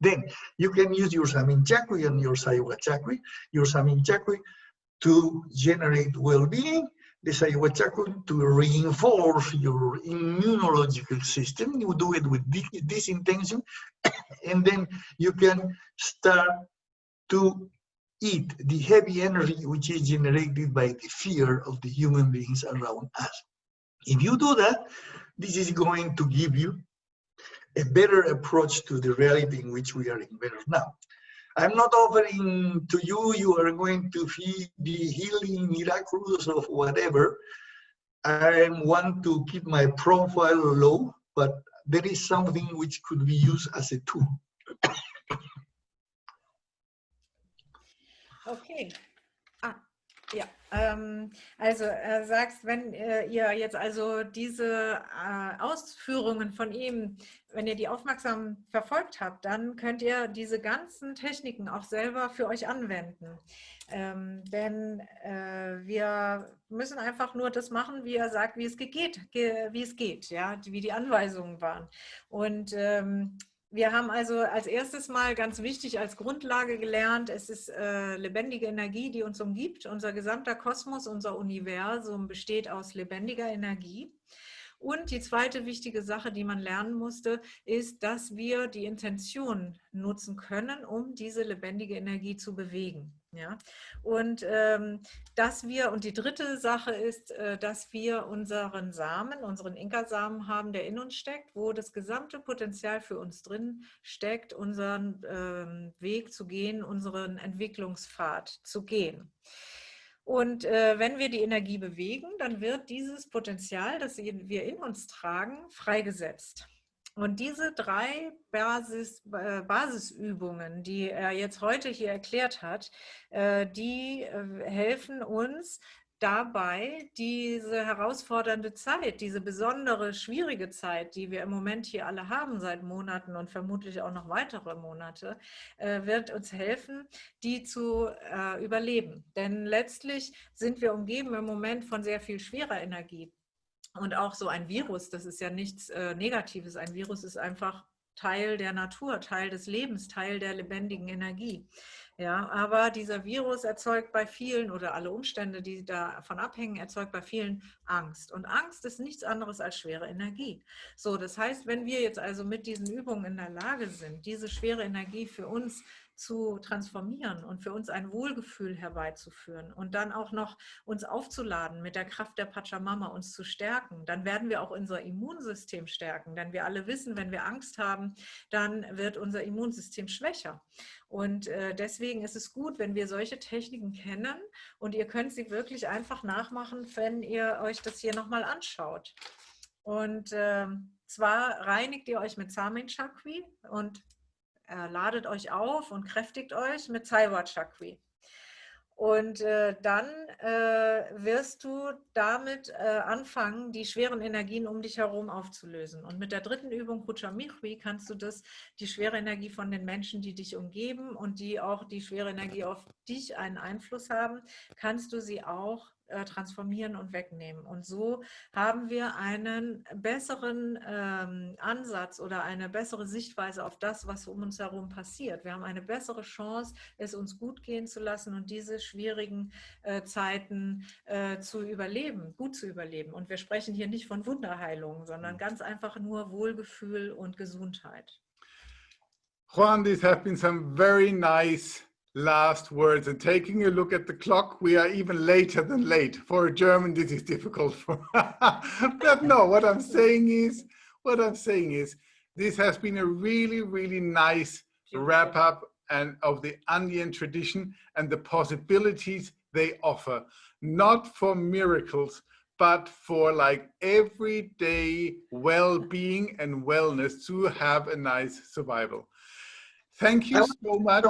Then you can use your Samin Chakri and your Saiwa Chakri, your Samin Chakri to generate well-being this Saiwachakui to reinforce your immunological system. You do it with this, this intention, *coughs* and then you can start to eat the heavy energy which is generated by the fear of the human beings around us. If you do that, this is going to give you a better approach to the reality in which we are embedded now. I'm not offering to you, you are going to feel the healing miraculous of whatever. I want to keep my profile low, but there is something which could be used as a tool. Okay. Ähm, also er sagt, wenn äh, ihr jetzt also diese äh, Ausführungen von ihm, wenn ihr die aufmerksam verfolgt habt, dann könnt ihr diese ganzen Techniken auch selber für euch anwenden. Ähm, denn äh, wir müssen einfach nur das machen, wie er sagt, wie es geht, wie es geht, ja, wie die Anweisungen waren. Und ähm, wir haben also als erstes mal ganz wichtig als Grundlage gelernt, es ist äh, lebendige Energie, die uns umgibt. Unser gesamter Kosmos, unser Universum besteht aus lebendiger Energie. Und die zweite wichtige Sache, die man lernen musste, ist, dass wir die Intention nutzen können, um diese lebendige Energie zu bewegen. Ja? Und ähm, dass wir, und die dritte Sache ist, äh, dass wir unseren Samen, unseren Inka-Samen haben, der in uns steckt, wo das gesamte Potenzial für uns drin steckt, unseren ähm, Weg zu gehen, unseren Entwicklungspfad zu gehen. Und äh, wenn wir die Energie bewegen, dann wird dieses Potenzial, das wir in uns tragen, freigesetzt. Und diese drei Basis, äh, Basisübungen, die er jetzt heute hier erklärt hat, äh, die äh, helfen uns, dabei, diese herausfordernde Zeit, diese besondere, schwierige Zeit, die wir im Moment hier alle haben seit Monaten und vermutlich auch noch weitere Monate, äh, wird uns helfen, die zu äh, überleben. Denn letztlich sind wir umgeben im Moment von sehr viel schwerer Energie. Und auch so ein Virus, das ist ja nichts äh, Negatives. Ein Virus ist einfach Teil der Natur, Teil des Lebens, Teil der lebendigen Energie. Ja, aber dieser Virus erzeugt bei vielen oder alle Umstände, die davon abhängen, erzeugt bei vielen Angst. Und Angst ist nichts anderes als schwere Energie. So, das heißt, wenn wir jetzt also mit diesen Übungen in der Lage sind, diese schwere Energie für uns zu transformieren und für uns ein Wohlgefühl herbeizuführen und dann auch noch uns aufzuladen mit der Kraft der Pachamama, uns zu stärken, dann werden wir auch unser Immunsystem stärken. Denn wir alle wissen, wenn wir Angst haben, dann wird unser Immunsystem schwächer. Und äh, deswegen ist es gut, wenn wir solche Techniken kennen und ihr könnt sie wirklich einfach nachmachen, wenn ihr euch das hier nochmal anschaut. Und äh, zwar reinigt ihr euch mit Samin Chakri und äh, ladet euch auf und kräftigt euch mit Saiwa Chakri. Und äh, dann äh, wirst du damit äh, anfangen, die schweren Energien um dich herum aufzulösen. Und mit der dritten Übung Kuchamichwi kannst du das, die schwere Energie von den Menschen, die dich umgeben und die auch die schwere Energie auf dich einen Einfluss haben, kannst du sie auch äh, transformieren und wegnehmen. Und so haben wir einen besseren ähm, Ansatz oder eine bessere Sichtweise auf das, was um uns herum passiert. Wir haben eine bessere Chance, es uns gut gehen zu lassen und diese schwierigen äh, Zeiten äh, zu überleben, gut zu überleben. Und wir sprechen hier nicht von Wunderheilung, sondern mhm. ganz einfach nur Wohlgefühl und Gesundheit. Juan, these have been some very nice last words. And taking a look at the clock we are even later than late. For a german this is difficult for *laughs* but no what i'm saying is what i'm saying is this has been a really really nice wrap up and of the andean tradition and the possibilities they offer. Not for miracles but for like everyday well-being and wellness to have a nice survival. Thank you so much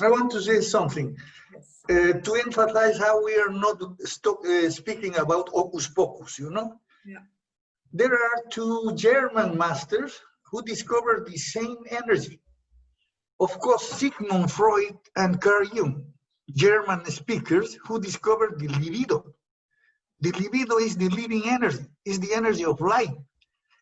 I want to say something yes. uh, to emphasize how we are not uh, speaking about hocus pocus, you know? Yeah. There are two German masters who discovered the same energy. Of course, Sigmund Freud and Carl Jung, German speakers who discovered the libido. The libido is the living energy, is the energy of life.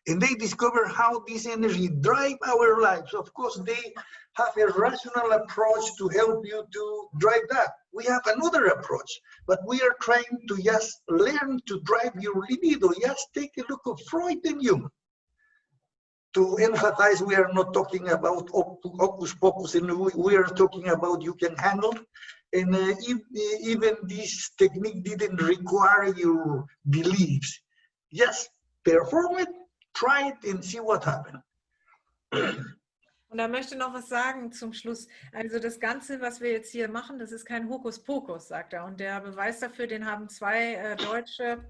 And they discover how this energy drive our lives. Of course, they have a rational approach to help you to drive that. We have another approach, but we are trying to just learn to drive your libido. Just take a look of Freud and Jung. to emphasize we are not talking about hocus pocus and we, are talking about you can handle and uh, if, even this technique didn't require your beliefs just perform it try it and see what happens Und er möchte noch was sagen zum Schluss. Also das Ganze, was wir jetzt hier machen, das ist kein Hokuspokus, sagt er. Und der Beweis dafür, den haben zwei äh, deutsche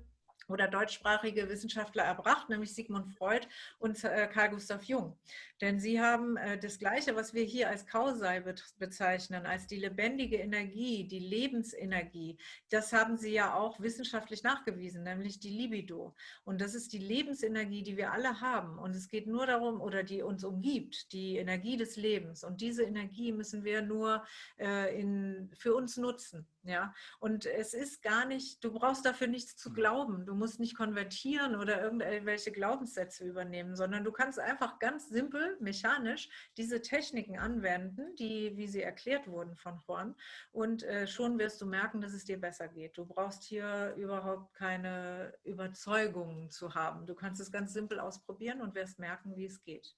oder deutschsprachige Wissenschaftler erbracht, nämlich Sigmund Freud und äh, Carl Gustav Jung. Denn sie haben äh, das Gleiche, was wir hier als Kausei bezeichnen, als die lebendige Energie, die Lebensenergie, das haben sie ja auch wissenschaftlich nachgewiesen, nämlich die Libido. Und das ist die Lebensenergie, die wir alle haben. Und es geht nur darum, oder die uns umgibt, die Energie des Lebens. Und diese Energie müssen wir nur äh, in, für uns nutzen. Ja, und es ist gar nicht, du brauchst dafür nichts zu glauben. Du musst nicht konvertieren oder irgendwelche Glaubenssätze übernehmen, sondern du kannst einfach ganz simpel mechanisch diese Techniken anwenden, die, wie sie erklärt wurden von Juan. Und äh, schon wirst du merken, dass es dir besser geht. Du brauchst hier überhaupt keine Überzeugungen zu haben. Du kannst es ganz simpel ausprobieren und wirst merken, wie es geht.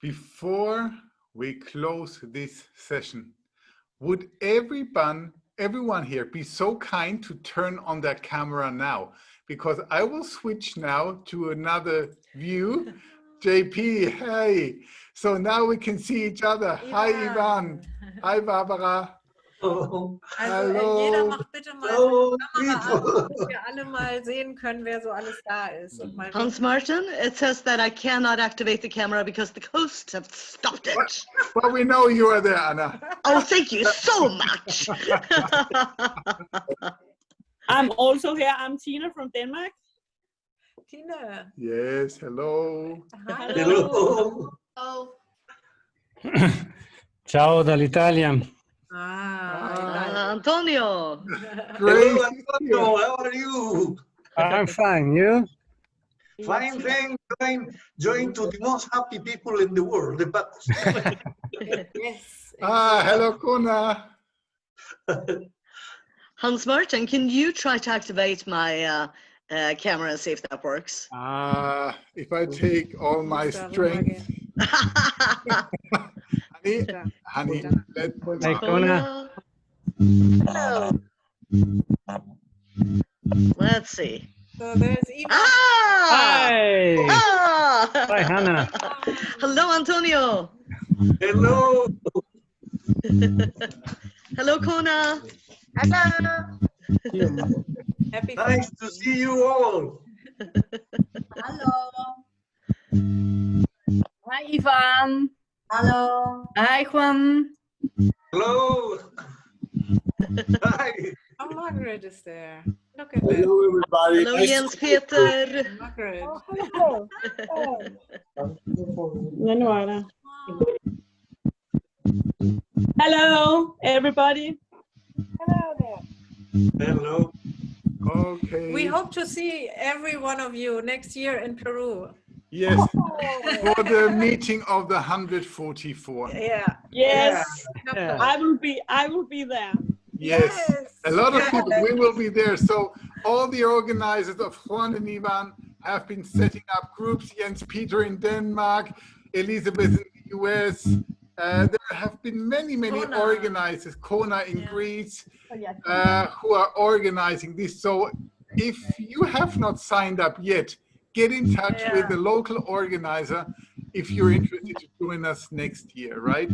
Before we close this session, would everyone, everyone here be so kind to turn on their camera now? Because I will switch now to another view *laughs* JP, hey. So now we can see each other. Ivan. Hi, Ivan. Hi, Barbara. Oh, also Hallo. jeder macht bitte mal Hallo. Kamera an, dass wir alle mal sehen können, wer so alles da ist. Hans Martin, it says that I cannot activate the camera because the hosts have stopped it. Well, we know you are there, Anna. Oh, thank you so much. *laughs* I'm also here. I'm Tina from Denmark. Tina. Yes, hello. Hello. hello. Ciao dall'Italia. Antonio. Great. Hello, Antonio. How are you? I'm fine. You? Fine, thanks. Join, join to the most happy people in the world, the Bacchus. *laughs* yes. Ah, hello, Kuna. Hans Martin, can you try to activate my uh, uh, camera and see if that works. Uh, if I take all my strength. *laughs* honey, honey, let Hey, Kona. Hello. Let's see. So there's Eva. Ah! Hi. Ah! Hi, Hannah. *laughs* Hello, Antonio. Hello. *laughs* Hello, Kona. Hello. *laughs* Happy nice to see you all. Hello. Hi, Ivan. Hello. Hi, Juan. Hello. Hi. Oh, Margaret is there. Look at Hello, that. everybody. Hello, Nice Jens Peter. Margaret. Hello. Ja, nu er der. Hello, everybody. Hello. Okay. We hope to see every one of you next year in Peru. Yes, for the meeting of the 144. Yeah. Yes, Yeah. I will be. I will be there. Yes, a lot of Yeah. people, we will be there. So all the organizers of Juan and Ivan have been setting up groups, Jens Peter in Denmark, Elizabeth in the US. Uh, there have been many, many Kona. organizers, Kona in Yeah. Greece, uh, who are organizing this. So if you have not signed up yet, get in touch Yeah. with the local organizer if you're interested to join us next year, right?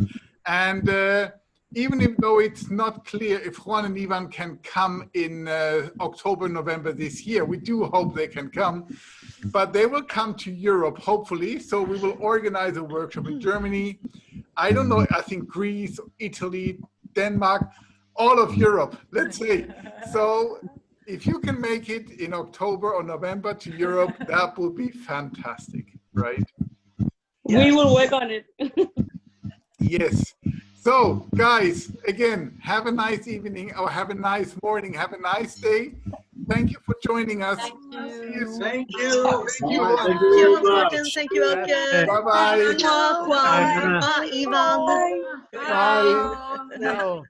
And uh, even if though it's not clear if Juan and Ivan can come in uh, October, November this year, we do hope they can come, but they will come to Europe, hopefully. So we will organize a workshop in Germany. I don't know, I think Greece, Italy, Denmark, all of Europe, let's say. So if you can make it in October or November to Europe, that would be fantastic, right? We will work on it. *laughs* Yes. So guys, again, have a nice evening or have a nice morning. Have a nice day. Thank you for joining us. Thank See you. you soon. Thank you. Thank you. Thank Thank you you, very Hans Martin. much. Thank you, Elke. Bye-bye. Bye, Juan. Bye, Ivan. Bye. Bye. Ciao.